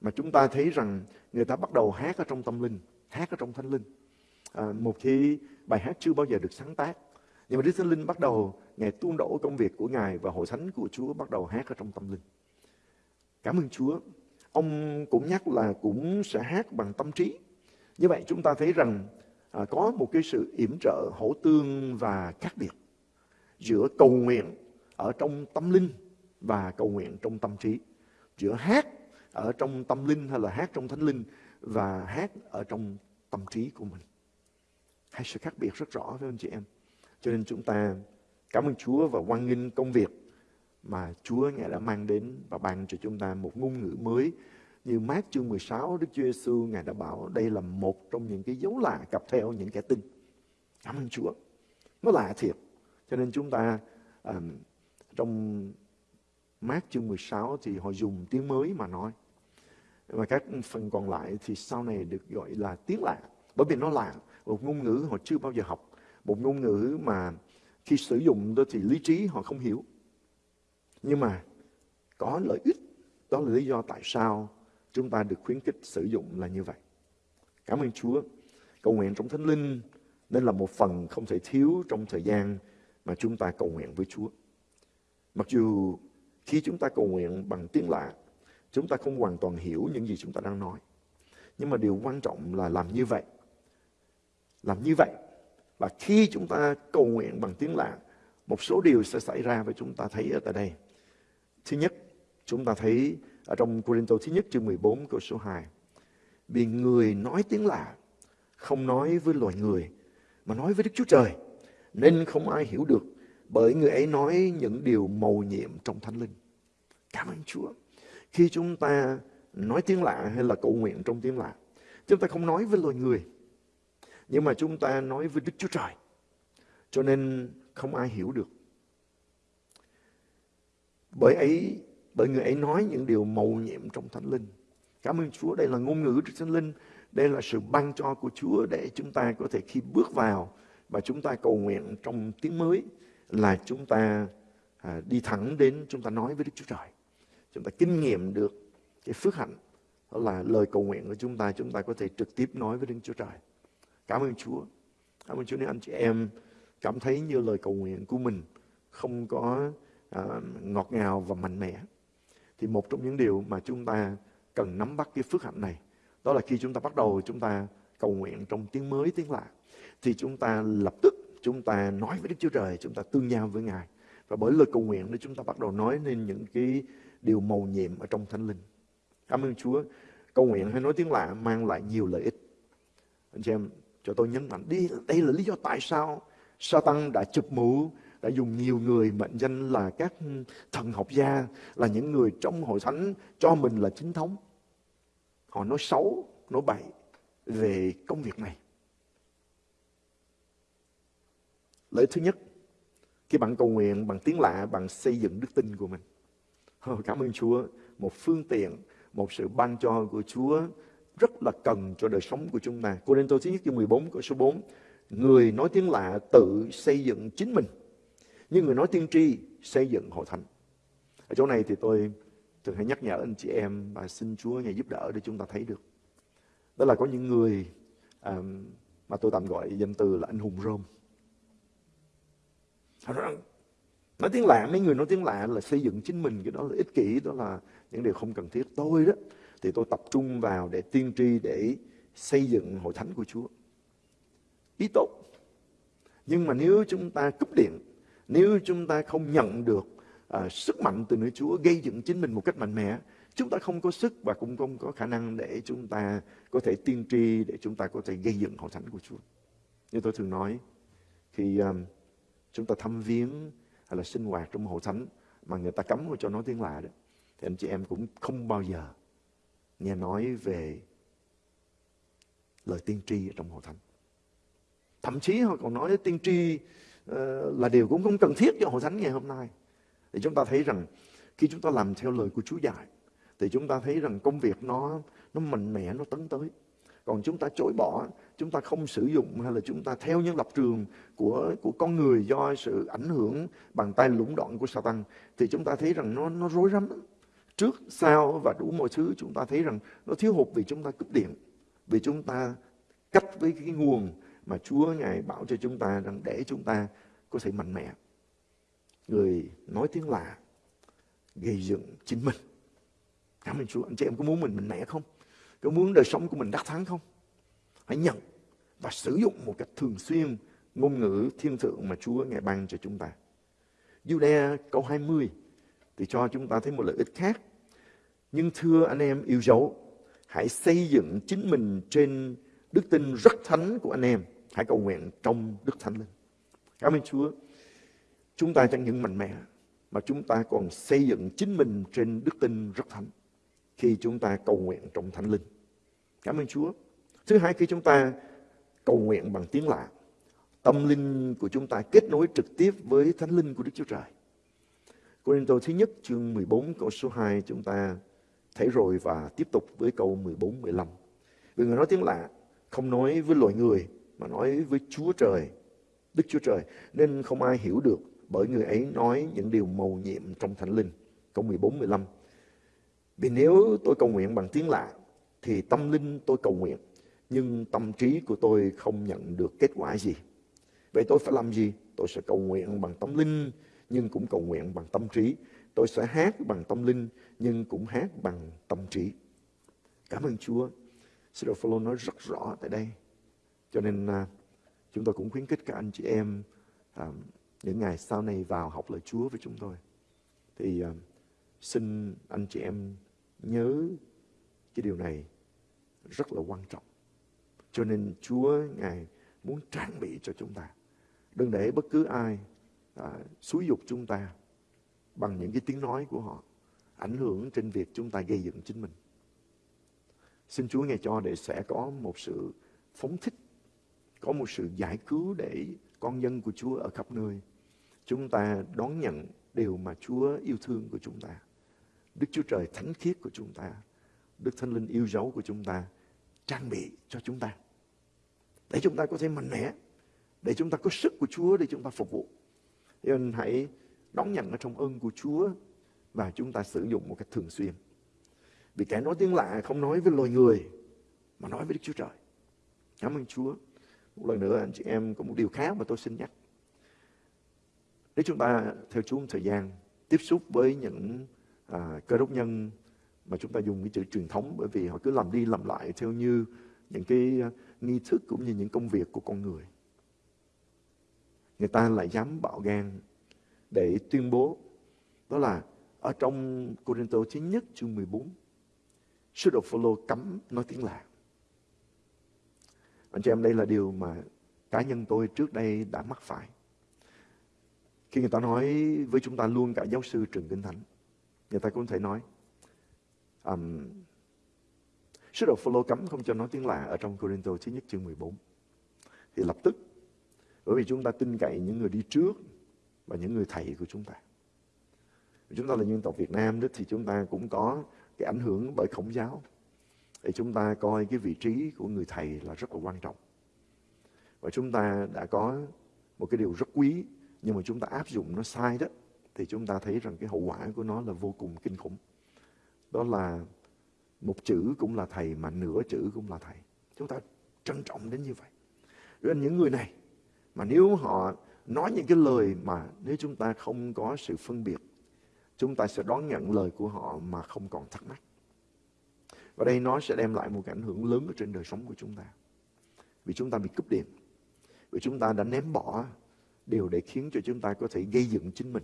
mà chúng ta thấy rằng người ta bắt đầu hát ở trong tâm linh, hát ở trong thánh linh. À, một khi bài hát chưa bao giờ được sáng tác, nhưng mà Đức Thánh Linh bắt đầu Ngài tuôn đổ công việc của Ngài và hội thánh của Chúa bắt đầu hát ở trong tâm linh. Cảm ơn Chúa. Ông cũng nhắc là cũng sẽ hát bằng tâm trí. Như vậy chúng ta thấy rằng à, có một cái sự yểm trợ hỗ tương và khác biệt giữa cầu nguyện ở trong tâm linh và cầu nguyện trong tâm trí. Giữa hát ở trong tâm linh hay là hát trong thánh linh và hát ở trong tâm trí của mình. Hai sự khác biệt rất rõ với anh chị em. Cho nên chúng ta cảm ơn Chúa và hoan nghênh công việc mà Chúa Ngài đã mang đến và ban cho chúng ta một ngôn ngữ mới. Như mát chương 16, Đức Chúa Giêsu Ngài đã bảo đây là một trong những cái dấu lạ cặp theo những kẻ tin. Cảm ơn Chúa. Nó lạ thiệt. Cho nên chúng ta um, trong mát chương 16 thì họ dùng tiếng mới mà nói. Và các phần còn lại thì sau này được gọi là tiếng lạ. Bởi vì nó lạ, một ngôn ngữ họ chưa bao giờ học một ngôn ngữ mà khi sử dụng đó thì lý trí họ không hiểu. Nhưng mà có lợi ích, đó là lý do tại sao chúng ta được khuyến khích sử dụng là như vậy. Cảm ơn Chúa. Cầu nguyện trong Thánh Linh nên là một phần không thể thiếu trong thời gian mà chúng ta cầu nguyện với Chúa. Mặc dù khi chúng ta cầu nguyện bằng tiếng lạ, chúng ta không hoàn toàn hiểu những gì chúng ta đang nói. Nhưng mà điều quan trọng là làm như vậy. Làm như vậy và khi chúng ta cầu nguyện bằng tiếng lạ, một số điều sẽ xảy ra và chúng ta thấy ở tại đây. Thứ nhất, chúng ta thấy ở trong Corinto thứ nhất chương 14 câu số 2. Vì người nói tiếng lạ không nói với loài người mà nói với Đức Chúa Trời nên không ai hiểu được bởi người ấy nói những điều mầu nhiệm trong thánh linh. Cảm ơn Chúa. Khi chúng ta nói tiếng lạ hay là cầu nguyện trong tiếng lạ, chúng ta không nói với loài người nhưng mà chúng ta nói với Đức Chúa Trời. Cho nên không ai hiểu được. Bởi ấy, bởi người ấy nói những điều mầu nhiệm trong Thánh Linh. Cảm ơn Chúa, đây là ngôn ngữ của Thánh Linh. Đây là sự ban cho của Chúa để chúng ta có thể khi bước vào và chúng ta cầu nguyện trong tiếng mới là chúng ta à, đi thẳng đến chúng ta nói với Đức Chúa Trời. Chúng ta kinh nghiệm được cái phước hạnh đó là lời cầu nguyện của chúng ta chúng ta có thể trực tiếp nói với Đức Chúa Trời. Cảm ơn Chúa. Cảm ơn Chúa nếu anh chị em cảm thấy như lời cầu nguyện của mình không có à, ngọt ngào và mạnh mẽ. Thì một trong những điều mà chúng ta cần nắm bắt cái phước hạnh này đó là khi chúng ta bắt đầu chúng ta cầu nguyện trong tiếng mới tiếng lạ thì chúng ta lập tức chúng ta nói với Đức Chúa Trời chúng ta tương giao với Ngài. Và bởi lời cầu nguyện đó chúng ta bắt đầu nói nên những cái điều màu nhiệm ở trong thánh linh. Cảm ơn Chúa. Cầu nguyện hay nói tiếng lạ mang lại nhiều lợi ích. Anh chị em cho tôi nhấn mạnh đi đây là lý do tại sao Satan đã chụp mũ đã dùng nhiều người mệnh danh là các thần học gia, là những người trong hội thánh cho mình là chính thống họ nói xấu, nói bậy về công việc này lợi thứ nhất khi bạn cầu nguyện, bằng tiếng lạ bạn xây dựng đức tin của mình cảm ơn Chúa một phương tiện, một sự ban cho của Chúa rất là cần cho đời sống của chúng ta. Cô Đinh Tô thứ nhất chương 14 câu số 4. Người nói tiếng lạ tự xây dựng chính mình. Nhưng người nói tiên tri xây dựng hội thánh. Ở chỗ này thì tôi thường hay nhắc nhở anh chị em và xin Chúa Ngài giúp đỡ để chúng ta thấy được. Đó là có những người um, mà tôi tạm gọi danh từ là anh hùng Rome. Nói tiếng lạ, mấy người nói tiếng lạ là xây dựng chính mình, cái đó là ích kỷ, đó là những điều không cần thiết. Tôi đó, thì tôi tập trung vào để tiên tri, để xây dựng hội thánh của Chúa. Ý tốt. Nhưng mà nếu chúng ta cúp điện, nếu chúng ta không nhận được à, sức mạnh từ nơi Chúa gây dựng chính mình một cách mạnh mẽ, chúng ta không có sức và cũng không có khả năng để chúng ta có thể tiên tri, để chúng ta có thể gây dựng hội thánh của Chúa. Như tôi thường nói, khi um, chúng ta thăm viếng hay là sinh hoạt trong hội thánh mà người ta cấm cho nói tiếng lạ đó, thì anh chị em cũng không bao giờ nghe nói về lời tiên tri ở trong hội thánh. Thậm chí họ còn nói tiên tri là điều cũng không cần thiết cho hội thánh ngày hôm nay. Thì chúng ta thấy rằng khi chúng ta làm theo lời của Chúa dạy thì chúng ta thấy rằng công việc nó nó mạnh mẽ nó tấn tới. Còn chúng ta chối bỏ, chúng ta không sử dụng hay là chúng ta theo những lập trường của của con người do sự ảnh hưởng bằng tay lũng đoạn của Satan thì chúng ta thấy rằng nó nó rối rắm. Trước, sau và đủ mọi thứ chúng ta thấy rằng nó thiếu hụt vì chúng ta cúp điện. Vì chúng ta cách với cái nguồn mà Chúa Ngài bảo cho chúng ta rằng để chúng ta có thể mạnh mẽ. Người nói tiếng lạ gây dựng chính mình. Cảm ơn Chúa. Anh chị em có muốn mình mạnh mẽ không? Có muốn đời sống của mình đắc thắng không? Hãy nhận và sử dụng một cách thường xuyên ngôn ngữ thiên thượng mà Chúa Ngài ban cho chúng ta. Jude câu 20 thì cho chúng ta thấy một lợi ích khác. Nhưng thưa anh em yêu dấu, hãy xây dựng chính mình trên đức tin rất thánh của anh em. Hãy cầu nguyện trong đức thánh linh. Cảm ơn Chúa. Chúng ta chẳng những mạnh mẽ, mà chúng ta còn xây dựng chính mình trên đức tin rất thánh khi chúng ta cầu nguyện trong thánh linh. Cảm ơn Chúa. Thứ hai, khi chúng ta cầu nguyện bằng tiếng lạ, tâm linh của chúng ta kết nối trực tiếp với thánh linh của Đức Chúa Trời. Cô thứ nhất chương 14 câu số 2 chúng ta thấy rồi và tiếp tục với câu 14 15. Vì người nói tiếng lạ không nói với loài người mà nói với Chúa Trời, Đức Chúa Trời nên không ai hiểu được bởi người ấy nói những điều màu nhiệm trong thánh linh. Câu 14 15. Vì nếu tôi cầu nguyện bằng tiếng lạ thì tâm linh tôi cầu nguyện nhưng tâm trí của tôi không nhận được kết quả gì. Vậy tôi phải làm gì? Tôi sẽ cầu nguyện bằng tâm linh nhưng cũng cầu nguyện bằng tâm trí. Tôi sẽ hát bằng tâm linh nhưng cũng hát bằng tâm trí. Cảm ơn Chúa. Sư đồ Phaolô nói rất rõ tại đây. Cho nên uh, chúng tôi cũng khuyến khích các anh chị em uh, những ngày sau này vào học lời Chúa với chúng tôi. Thì uh, xin anh chị em nhớ cái điều này rất là quan trọng. Cho nên Chúa Ngài muốn trang bị cho chúng ta. Đừng để bất cứ ai à, xúi dục chúng ta bằng những cái tiếng nói của họ ảnh hưởng trên việc chúng ta gây dựng chính mình. Xin Chúa ngài cho để sẽ có một sự phóng thích, có một sự giải cứu để con dân của Chúa ở khắp nơi. Chúng ta đón nhận điều mà Chúa yêu thương của chúng ta. Đức Chúa Trời thánh khiết của chúng ta. Đức Thánh Linh yêu dấu của chúng ta trang bị cho chúng ta. Để chúng ta có thể mạnh mẽ để chúng ta có sức của Chúa để chúng ta phục vụ. Nên hãy đón nhận ở trong ơn của Chúa và chúng ta sử dụng một cách thường xuyên. Vì kẻ nói tiếng lạ không nói với loài người, mà nói với Đức Chúa Trời. Cảm ơn Chúa. Một lần nữa anh chị em có một điều khác mà tôi xin nhắc. Nếu chúng ta theo Chúa một thời gian tiếp xúc với những à, cơ đốc nhân mà chúng ta dùng cái chữ truyền thống bởi vì họ cứ làm đi làm lại theo như những cái à, nghi thức cũng như những công việc của con người. Người ta lại dám bạo gan để tuyên bố đó là ở trong Corinto thứ nhất chương 14 sứ đồ Phaolô cấm nói tiếng lạ. Anh chị em đây là điều mà cá nhân tôi trước đây đã mắc phải. Khi người ta nói với chúng ta luôn cả giáo sư Trần Kinh Thánh, người ta cũng thể nói um, sứ đồ Phaolô cấm không cho nói tiếng lạ ở trong Corinto thứ nhất chương 14. Thì lập tức bởi vì chúng ta tin cậy những người đi trước và những người thầy của chúng ta. Chúng ta là dân tộc Việt Nam đó thì chúng ta cũng có cái ảnh hưởng bởi khổng giáo. Để chúng ta coi cái vị trí của người thầy là rất là quan trọng. Và chúng ta đã có một cái điều rất quý, nhưng mà chúng ta áp dụng nó sai đó, thì chúng ta thấy rằng cái hậu quả của nó là vô cùng kinh khủng. Đó là một chữ cũng là thầy mà nửa chữ cũng là thầy. Chúng ta trân trọng đến như vậy. Nên những người này mà nếu họ nói những cái lời mà nếu chúng ta không có sự phân biệt, chúng ta sẽ đón nhận lời của họ mà không còn thắc mắc. Và đây nó sẽ đem lại một cái ảnh hưởng lớn ở trên đời sống của chúng ta. Vì chúng ta bị cúp điện. Vì chúng ta đã ném bỏ điều để khiến cho chúng ta có thể gây dựng chính mình.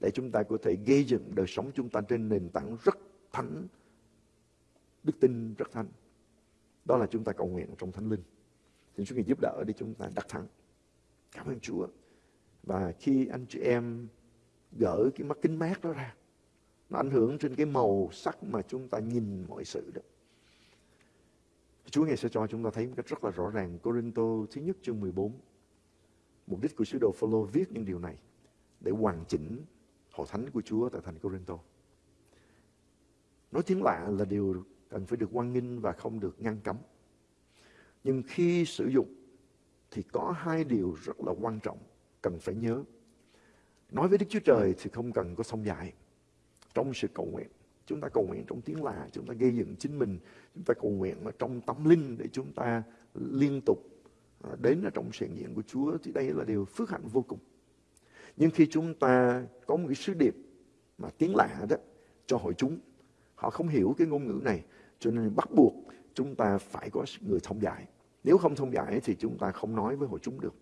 Để chúng ta có thể gây dựng đời sống chúng ta trên nền tảng rất thánh. Đức tin rất thánh. Đó là chúng ta cầu nguyện trong Thánh Linh. Xin Chúa giúp đỡ để chúng ta đắc thắng. Cảm ơn Chúa. Và khi anh chị em gỡ cái mắt kính mát đó ra nó ảnh hưởng trên cái màu sắc mà chúng ta nhìn mọi sự đó. Chúa ngài sẽ cho chúng ta thấy một cách rất là rõ ràng. Corinto thứ nhất chương 14 mục đích của sứ đồ Phaolô viết những điều này để hoàn chỉnh hội thánh của Chúa tại thành Corinto. Nói tiếng lạ là điều cần phải được quan nghênh và không được ngăn cấm. Nhưng khi sử dụng thì có hai điều rất là quan trọng cần phải nhớ. Nói với Đức Chúa Trời thì không cần có song dài. Trong sự cầu nguyện, chúng ta cầu nguyện trong tiếng lạ, chúng ta gây dựng chính mình, chúng ta cầu nguyện mà trong tâm linh để chúng ta liên tục à, đến ở trong sự diện của Chúa thì đây là điều phước hạnh vô cùng. Nhưng khi chúng ta có một cái sứ điệp mà tiếng lạ đó cho hội chúng, họ không hiểu cái ngôn ngữ này, cho nên bắt buộc chúng ta phải có người thông giải. Nếu không thông giải thì chúng ta không nói với hội chúng được.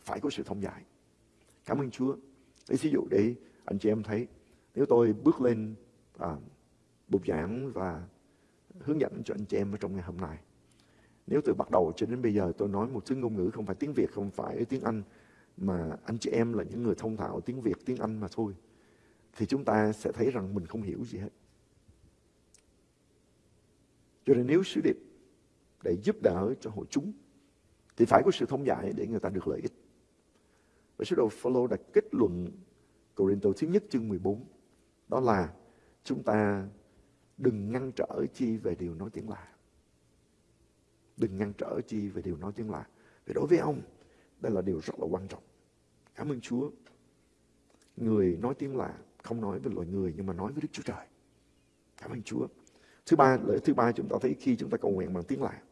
Phải có sự thông giải. Cảm ơn Chúa. Lấy ví dụ để anh chị em thấy, nếu tôi bước lên à, bục giảng và hướng dẫn cho anh chị em ở trong ngày hôm nay. Nếu từ bắt đầu cho đến bây giờ tôi nói một thứ ngôn ngữ không phải tiếng Việt, không phải tiếng Anh, mà anh chị em là những người thông thạo tiếng Việt, tiếng Anh mà thôi, thì chúng ta sẽ thấy rằng mình không hiểu gì hết. Cho nên nếu sứ điệp để giúp đỡ cho hội chúng, thì phải có sự thông giải để người ta được lợi ích. Và sứ đồ Phaolô đã kết luận Corinto thứ nhất chương 14 đó là chúng ta đừng ngăn trở chi về điều nói tiếng lạ. Đừng ngăn trở chi về điều nói tiếng lạ. Vì đối với ông, đây là điều rất là quan trọng. Cảm ơn Chúa. Người nói tiếng lạ không nói với loài người nhưng mà nói với Đức Chúa Trời. Cảm ơn Chúa. Thứ ba, lợi thứ ba chúng ta thấy khi chúng ta cầu nguyện bằng tiếng lạ,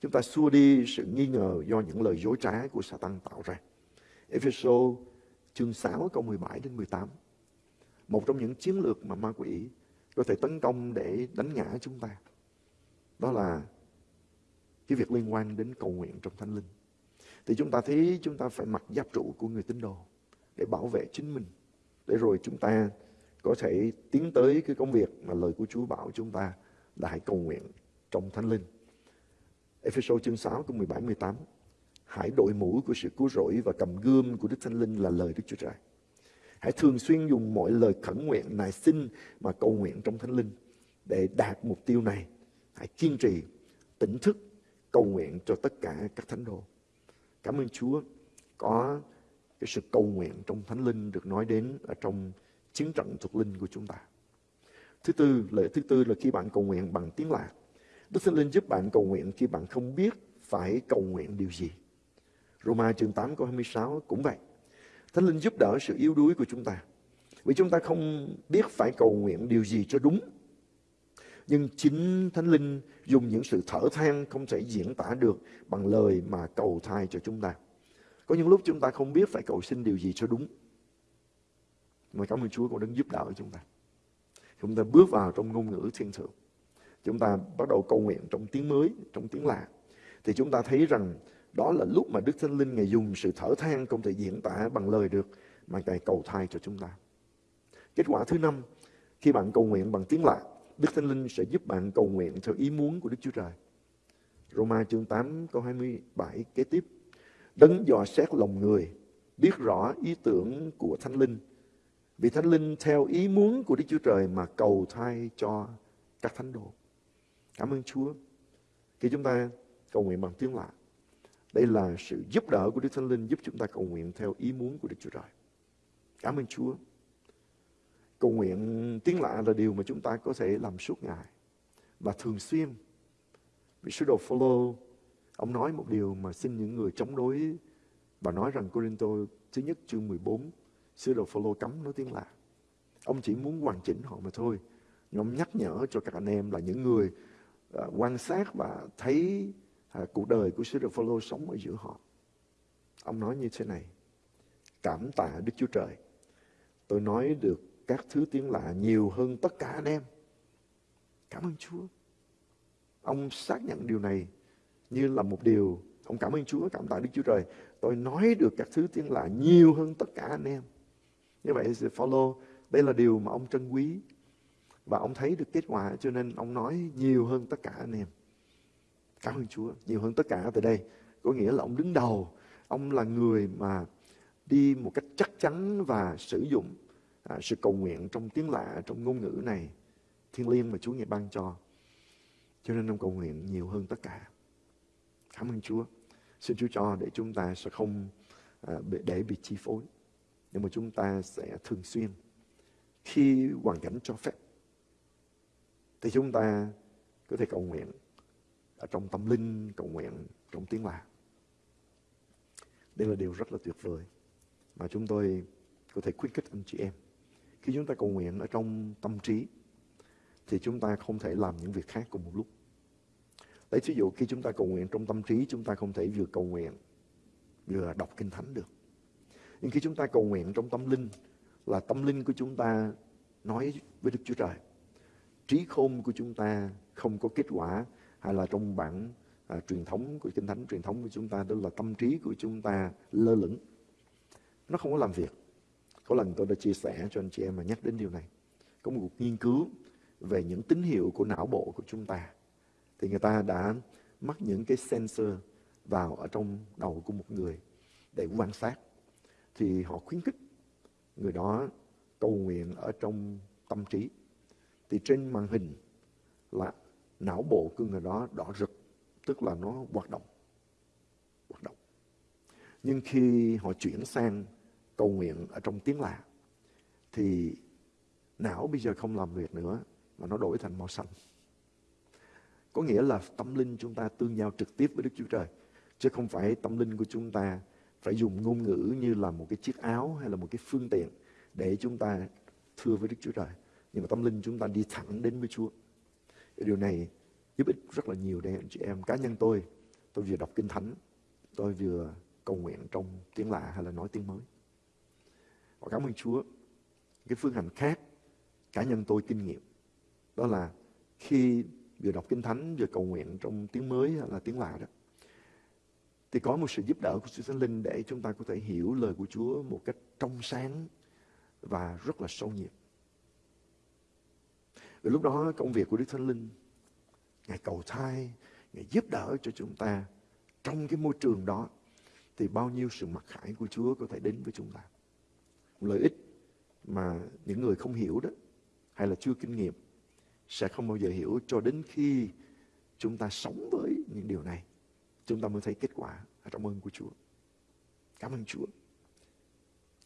chúng ta xua đi sự nghi ngờ do những lời dối trá của Satan tạo ra. Ephesos chương 6 câu 17 đến 18. Một trong những chiến lược mà ma quỷ có thể tấn công để đánh ngã chúng ta. Đó là cái việc liên quan đến cầu nguyện trong thánh linh. Thì chúng ta thấy chúng ta phải mặc giáp trụ của người tín đồ để bảo vệ chính mình. Để rồi chúng ta có thể tiến tới cái công việc mà lời của Chúa bảo chúng ta là hãy cầu nguyện trong thánh linh. Ephesos chương 6 câu 17 18 Hãy đội mũ của sự cứu rỗi và cầm gươm của Đức Thánh Linh là lời Đức Chúa Trời. Hãy thường xuyên dùng mọi lời khẩn nguyện, nài xin mà cầu nguyện trong Thánh Linh để đạt mục tiêu này. Hãy kiên trì, tỉnh thức, cầu nguyện cho tất cả các thánh đồ. Cảm ơn Chúa có cái sự cầu nguyện trong Thánh Linh được nói đến ở trong chiến trận thuộc linh của chúng ta. Thứ tư, lợi thứ tư là khi bạn cầu nguyện bằng tiếng lạ. Đức Thánh Linh giúp bạn cầu nguyện khi bạn không biết phải cầu nguyện điều gì. Roma chương 8 câu 26 cũng vậy. Thánh Linh giúp đỡ sự yếu đuối của chúng ta. Vì chúng ta không biết phải cầu nguyện điều gì cho đúng. Nhưng chính Thánh Linh dùng những sự thở than không thể diễn tả được bằng lời mà cầu thai cho chúng ta. Có những lúc chúng ta không biết phải cầu xin điều gì cho đúng. Mà cảm ơn Chúa cũng đang giúp đỡ chúng ta. Chúng ta bước vào trong ngôn ngữ thiên thượng. Chúng ta bắt đầu cầu nguyện trong tiếng mới, trong tiếng lạ. Thì chúng ta thấy rằng đó là lúc mà Đức Thánh Linh Ngài dùng sự thở than không thể diễn tả bằng lời được mà Ngài cầu thai cho chúng ta. Kết quả thứ năm, khi bạn cầu nguyện bằng tiếng lạ, Đức Thánh Linh sẽ giúp bạn cầu nguyện theo ý muốn của Đức Chúa Trời. Roma chương 8 câu 27 kế tiếp. Đấng dò xét lòng người, biết rõ ý tưởng của Thánh Linh. Vì Thánh Linh theo ý muốn của Đức Chúa Trời mà cầu thai cho các thánh đồ. Cảm ơn Chúa. Khi chúng ta cầu nguyện bằng tiếng lạ, đây là sự giúp đỡ của Đức Thánh Linh giúp chúng ta cầu nguyện theo ý muốn của Đức Chúa Trời. Cảm ơn Chúa. Cầu nguyện tiếng lạ là điều mà chúng ta có thể làm suốt ngày và thường xuyên. Vì sứ đồ Phaolô ông nói một điều mà xin những người chống đối và nói rằng Corinto thứ nhất chương 14 sứ đồ Phaolô cấm nói tiếng lạ. Ông chỉ muốn hoàn chỉnh họ mà thôi. Nhưng ông nhắc nhở cho các anh em là những người uh, quan sát và thấy à, cuộc đời của sứ đồ Phaolô sống ở giữa họ. Ông nói như thế này: Cảm tạ Đức Chúa Trời. Tôi nói được các thứ tiếng lạ nhiều hơn tất cả anh em. Cảm ơn Chúa. Ông xác nhận điều này như là một điều ông cảm ơn Chúa, cảm tạ Đức Chúa Trời. Tôi nói được các thứ tiếng lạ nhiều hơn tất cả anh em. Như vậy thì follow, đây là điều mà ông trân quý. Và ông thấy được kết quả cho nên ông nói nhiều hơn tất cả anh em. Cảm ơn Chúa, nhiều hơn tất cả từ đây. Có nghĩa là ông đứng đầu, ông là người mà đi một cách chắc chắn và sử dụng à, sự cầu nguyện trong tiếng lạ, trong ngôn ngữ này, thiên liêng mà Chúa ngài ban cho. Cho nên ông cầu nguyện nhiều hơn tất cả. Cảm ơn Chúa. Xin Chúa cho để chúng ta sẽ không à, để bị chi phối. Nhưng mà chúng ta sẽ thường xuyên khi hoàn cảnh cho phép thì chúng ta có thể cầu nguyện ở trong tâm linh, cầu nguyện trong tiếng lạ. Đây là điều rất là tuyệt vời mà chúng tôi có thể khuyến khích anh chị em. Khi chúng ta cầu nguyện ở trong tâm trí thì chúng ta không thể làm những việc khác cùng một lúc. Lấy ví dụ khi chúng ta cầu nguyện trong tâm trí chúng ta không thể vừa cầu nguyện vừa đọc kinh thánh được. Nhưng khi chúng ta cầu nguyện trong tâm linh là tâm linh của chúng ta nói với Đức Chúa Trời. Trí khôn của chúng ta không có kết quả hay là trong bản à, truyền thống của kinh thánh truyền thống của chúng ta đó là tâm trí của chúng ta lơ lửng. Nó không có làm việc. Có lần tôi đã chia sẻ cho anh chị em mà nhắc đến điều này. Có một cuộc nghiên cứu về những tín hiệu của não bộ của chúng ta. Thì người ta đã mắc những cái sensor vào ở trong đầu của một người để quan sát. Thì họ khuyến khích người đó cầu nguyện ở trong tâm trí. Thì trên màn hình là não bộ của người đó đỏ rực, tức là nó hoạt động. Hoạt động. Nhưng khi họ chuyển sang cầu nguyện ở trong tiếng lạ thì não bây giờ không làm việc nữa mà nó đổi thành màu xanh. Có nghĩa là tâm linh chúng ta tương giao trực tiếp với Đức Chúa Trời. Chứ không phải tâm linh của chúng ta phải dùng ngôn ngữ như là một cái chiếc áo hay là một cái phương tiện để chúng ta thưa với Đức Chúa Trời. Nhưng mà tâm linh chúng ta đi thẳng đến với Chúa. Điều này giúp ích rất là nhiều để anh chị em. Cá nhân tôi, tôi vừa đọc Kinh Thánh, tôi vừa cầu nguyện trong tiếng lạ hay là nói tiếng mới. Và cảm ơn Chúa. Cái phương hành khác, cá nhân tôi kinh nghiệm, đó là khi vừa đọc Kinh Thánh, vừa cầu nguyện trong tiếng mới hay là tiếng lạ đó, thì có một sự giúp đỡ của Chúa Thánh Linh để chúng ta có thể hiểu lời của Chúa một cách trong sáng và rất là sâu nhiệt. Và lúc đó công việc của Đức Thánh Linh, Ngài cầu thai, Ngài giúp đỡ cho chúng ta trong cái môi trường đó thì bao nhiêu sự mặc khải của Chúa có thể đến với chúng ta. Lợi ích mà những người không hiểu đó hay là chưa kinh nghiệm sẽ không bao giờ hiểu cho đến khi chúng ta sống với những điều này chúng ta mới thấy kết quả ở trong ơn của Chúa. Cảm ơn Chúa.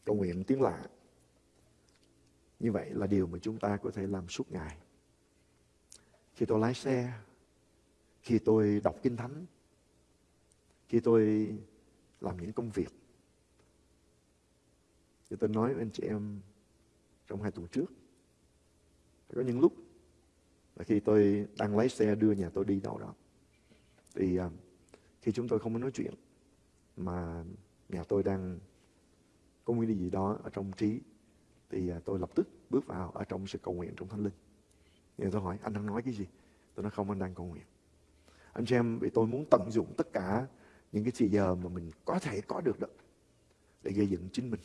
Cầu nguyện tiếng lạ. Như vậy là điều mà chúng ta có thể làm suốt ngày. Khi tôi lái xe, khi tôi đọc Kinh Thánh, khi tôi làm những công việc. Thì tôi nói với anh chị em trong hai tuần trước. Có những lúc là khi tôi đang lái xe đưa nhà tôi đi đâu đó. Thì à, khi chúng tôi không có nói chuyện mà nhà tôi đang có nguyên gì đó ở trong trí thì à, tôi lập tức bước vào ở trong sự cầu nguyện trong thánh linh. Thì tôi hỏi, anh đang nói cái gì? Tôi nói, không, anh đang cầu nguyện. Anh chị em, vì tôi muốn tận dụng tất cả những cái thời giờ mà mình có thể có được đó để gây dựng chính mình.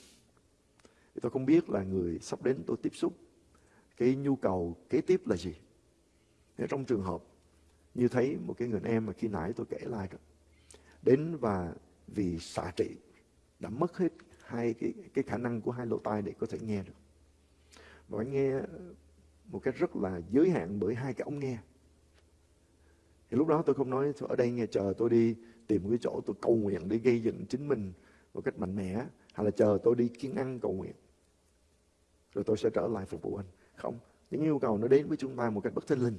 Thì tôi không biết là người sắp đến tôi tiếp xúc, cái nhu cầu kế tiếp là gì. thế trong trường hợp như thấy một cái người em mà khi nãy tôi kể lại đó, đến và vì xạ trị đã mất hết hai cái cái khả năng của hai lỗ tai để có thể nghe được và anh nghe một cách rất là giới hạn bởi hai cái ống nghe thì lúc đó tôi không nói ở đây nghe chờ tôi đi tìm cái chỗ tôi cầu nguyện để gây dựng chính mình một cách mạnh mẽ hay là chờ tôi đi kiên ăn cầu nguyện rồi tôi sẽ trở lại phục vụ anh không những yêu cầu nó đến với chúng ta một cách bất thinh linh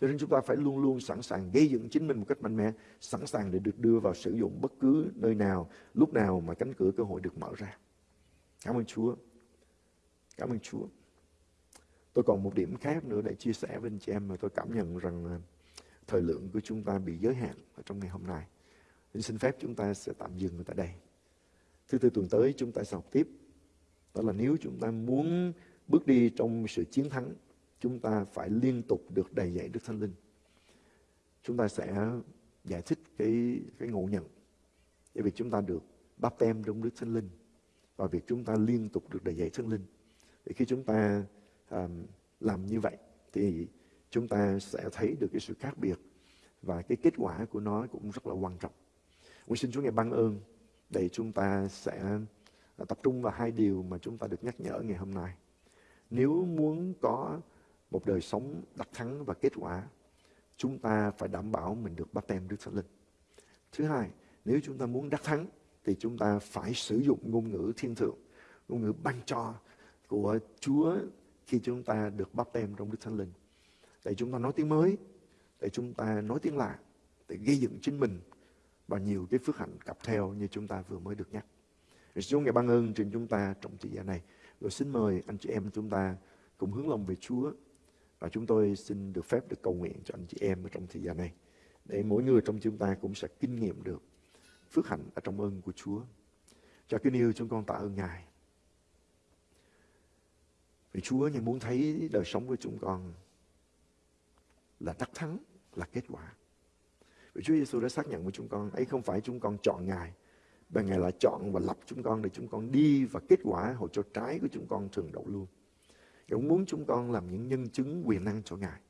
cho nên chúng ta phải luôn luôn sẵn sàng gây dựng chính mình một cách mạnh mẽ, sẵn sàng để được đưa vào sử dụng bất cứ nơi nào, lúc nào mà cánh cửa cơ hội được mở ra. Cảm ơn Chúa. Cảm ơn Chúa. Tôi còn một điểm khác nữa để chia sẻ với anh chị em mà tôi cảm nhận rằng thời lượng của chúng ta bị giới hạn ở trong ngày hôm nay. Nên xin phép chúng ta sẽ tạm dừng tại đây. Thứ tư tuần tới chúng ta sẽ học tiếp. Đó là nếu chúng ta muốn bước đi trong sự chiến thắng, chúng ta phải liên tục được đầy dạy Đức Thánh Linh. Chúng ta sẽ giải thích cái cái ngộ nhận để việc chúng ta được báp tem trong Đức Thánh Linh và việc chúng ta liên tục được đầy dạy Thánh Linh. Thì khi chúng ta um, làm như vậy thì chúng ta sẽ thấy được cái sự khác biệt và cái kết quả của nó cũng rất là quan trọng. Nguyện xin Chúa ngài ban ơn để chúng ta sẽ à, tập trung vào hai điều mà chúng ta được nhắc nhở ngày hôm nay. Nếu muốn có một đời sống đắc thắng và kết quả, chúng ta phải đảm bảo mình được bắt tem Đức Thánh Linh. Thứ hai, nếu chúng ta muốn đắc thắng thì chúng ta phải sử dụng ngôn ngữ thiên thượng, ngôn ngữ ban cho của Chúa khi chúng ta được bắp tem trong Đức Thánh Linh. Để chúng ta nói tiếng mới, để chúng ta nói tiếng lạ, để gây dựng chính mình và nhiều cái phước hạnh cặp theo như chúng ta vừa mới được nhắc. Chúa ngài ban ơn trên chúng ta trong thời gian này. Rồi xin mời anh chị em chúng ta cùng hướng lòng về Chúa và chúng tôi xin được phép được cầu nguyện cho anh chị em ở trong thời gian này. Để mỗi người trong chúng ta cũng sẽ kinh nghiệm được phước hạnh ở trong ơn của Chúa. Cho kính yêu chúng con tạ ơn Ngài. Vì Chúa Ngài muốn thấy đời sống của chúng con là đắc thắng, là kết quả. Vì Chúa Giêsu đã xác nhận với chúng con, ấy không phải chúng con chọn Ngài, mà Ngài là chọn và lập chúng con để chúng con đi và kết quả hồi cho trái của chúng con thường đậu luôn. Ngài cũng muốn chúng con làm những nhân chứng quyền năng cho Ngài.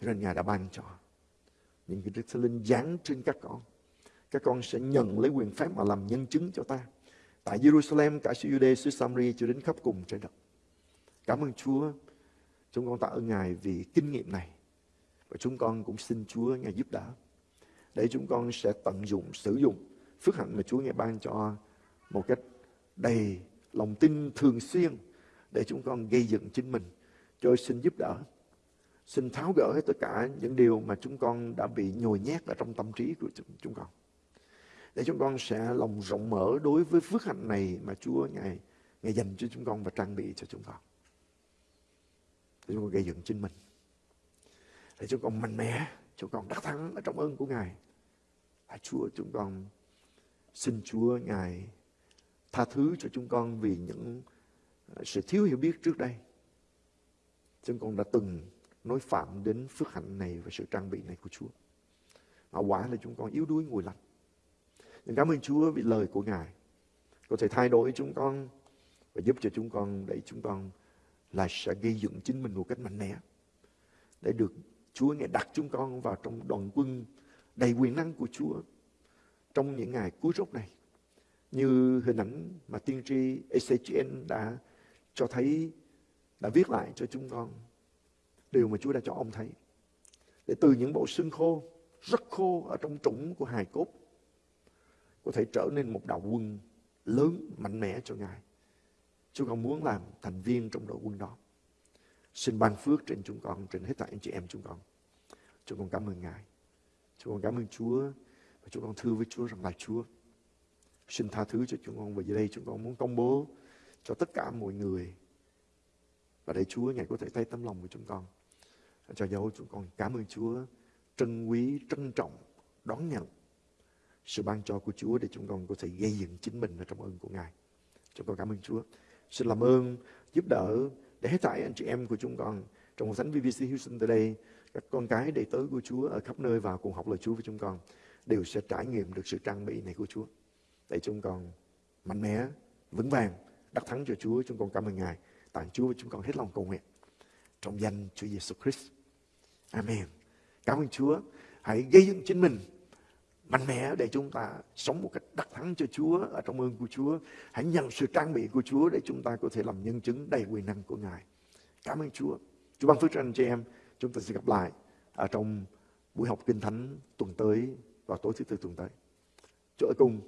Cho nên Ngài đã ban cho những cái Đức Thánh Linh giáng trên các con. Các con sẽ nhận lấy quyền phép mà làm nhân chứng cho ta. Tại Jerusalem, cả xứ Jude, xứ Samri cho đến khắp cùng trên đất. Cảm ơn Chúa. Chúng con tạ ơn Ngài vì kinh nghiệm này. Và chúng con cũng xin Chúa Ngài giúp đỡ. Để chúng con sẽ tận dụng, sử dụng phước hạnh mà Chúa Ngài ban cho một cách đầy lòng tin thường xuyên để chúng con gây dựng chính mình. Cho xin giúp đỡ. Xin tháo gỡ hết tất cả những điều mà chúng con đã bị nhồi nhét ở trong tâm trí của chúng con. Để chúng con sẽ lòng rộng mở đối với phước hạnh này mà Chúa Ngài, Ngài dành cho chúng con và trang bị cho chúng con. Để chúng con gây dựng chính mình. Để chúng con mạnh mẽ, chúng con đắc thắng ở trong ơn của Ngài. Và Chúa chúng con xin Chúa Ngài tha thứ cho chúng con vì những à, sự thiếu hiểu biết trước đây. Chúng con đã từng nói phạm đến phước hạnh này và sự trang bị này của Chúa. Mà quả là chúng con yếu đuối ngồi lạnh Nhưng cảm ơn Chúa vì lời của Ngài có thể thay đổi chúng con và giúp cho chúng con để chúng con là sẽ gây dựng chính mình một cách mạnh mẽ để được Chúa Ngài đặt chúng con vào trong đoàn quân đầy quyền năng của Chúa trong những ngày cuối rốt này như hình ảnh mà tiên tri Ezechiel đã cho thấy đã viết lại cho chúng con điều mà Chúa đã cho ông thấy. Để từ những bộ xương khô, rất khô ở trong trũng của hài cốt, có thể trở nên một đạo quân lớn, mạnh mẽ cho Ngài. Chúa con muốn làm thành viên trong đội quân đó. Xin ban phước trên chúng con, trên hết thảy anh chị em chúng con. Chúng con cảm ơn Ngài. Chúng con cảm ơn Chúa. Và Chúng con thưa với Chúa rằng là Chúa xin tha thứ cho chúng con và giờ đây chúng con muốn công bố cho tất cả mọi người và để Chúa Ngài có thể thấy tấm lòng của chúng con cho dấu chúng con cảm ơn Chúa trân quý trân trọng đón nhận sự ban cho của Chúa để chúng con có thể gây dựng chính mình ở trong ơn của Ngài chúng con cảm ơn Chúa xin làm ơn, giúp đỡ để hết thảy anh chị em của chúng con trong hội thánh VBC Houston tới đây, các con cái đệ tớ của Chúa ở khắp nơi vào cùng học lời Chúa với chúng con, đều sẽ trải nghiệm được sự trang bị này của Chúa. Để chúng con mạnh mẽ, vững vàng, đắc thắng cho Chúa, chúng con cảm ơn Ngài. Tặng Chúa với chúng con hết lòng cầu nguyện. Trong danh Chúa Giêsu Christ. Amen. Cảm ơn Chúa. Hãy gây dựng chính mình mạnh mẽ để chúng ta sống một cách đắc thắng cho Chúa ở trong ơn của Chúa. Hãy nhận sự trang bị của Chúa để chúng ta có thể làm nhân chứng đầy quyền năng của Ngài. Cảm ơn Chúa. Chúa ban phước cho anh chị em. Chúng ta sẽ gặp lại ở trong buổi học kinh thánh tuần tới vào tối thứ tư tuần tới. Chúa ở cùng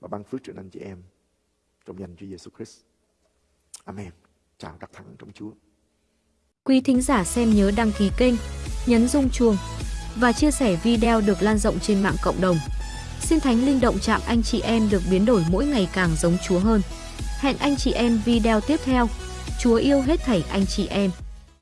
và ban phước cho anh chị em trong danh Chúa Giêsu Christ. Amen. Chào đắc thắng trong Chúa. Quý thính giả xem nhớ đăng ký kênh, nhấn rung chuông và chia sẻ video được lan rộng trên mạng cộng đồng. Xin Thánh Linh động chạm anh chị em được biến đổi mỗi ngày càng giống Chúa hơn. Hẹn anh chị em video tiếp theo. Chúa yêu hết thảy anh chị em.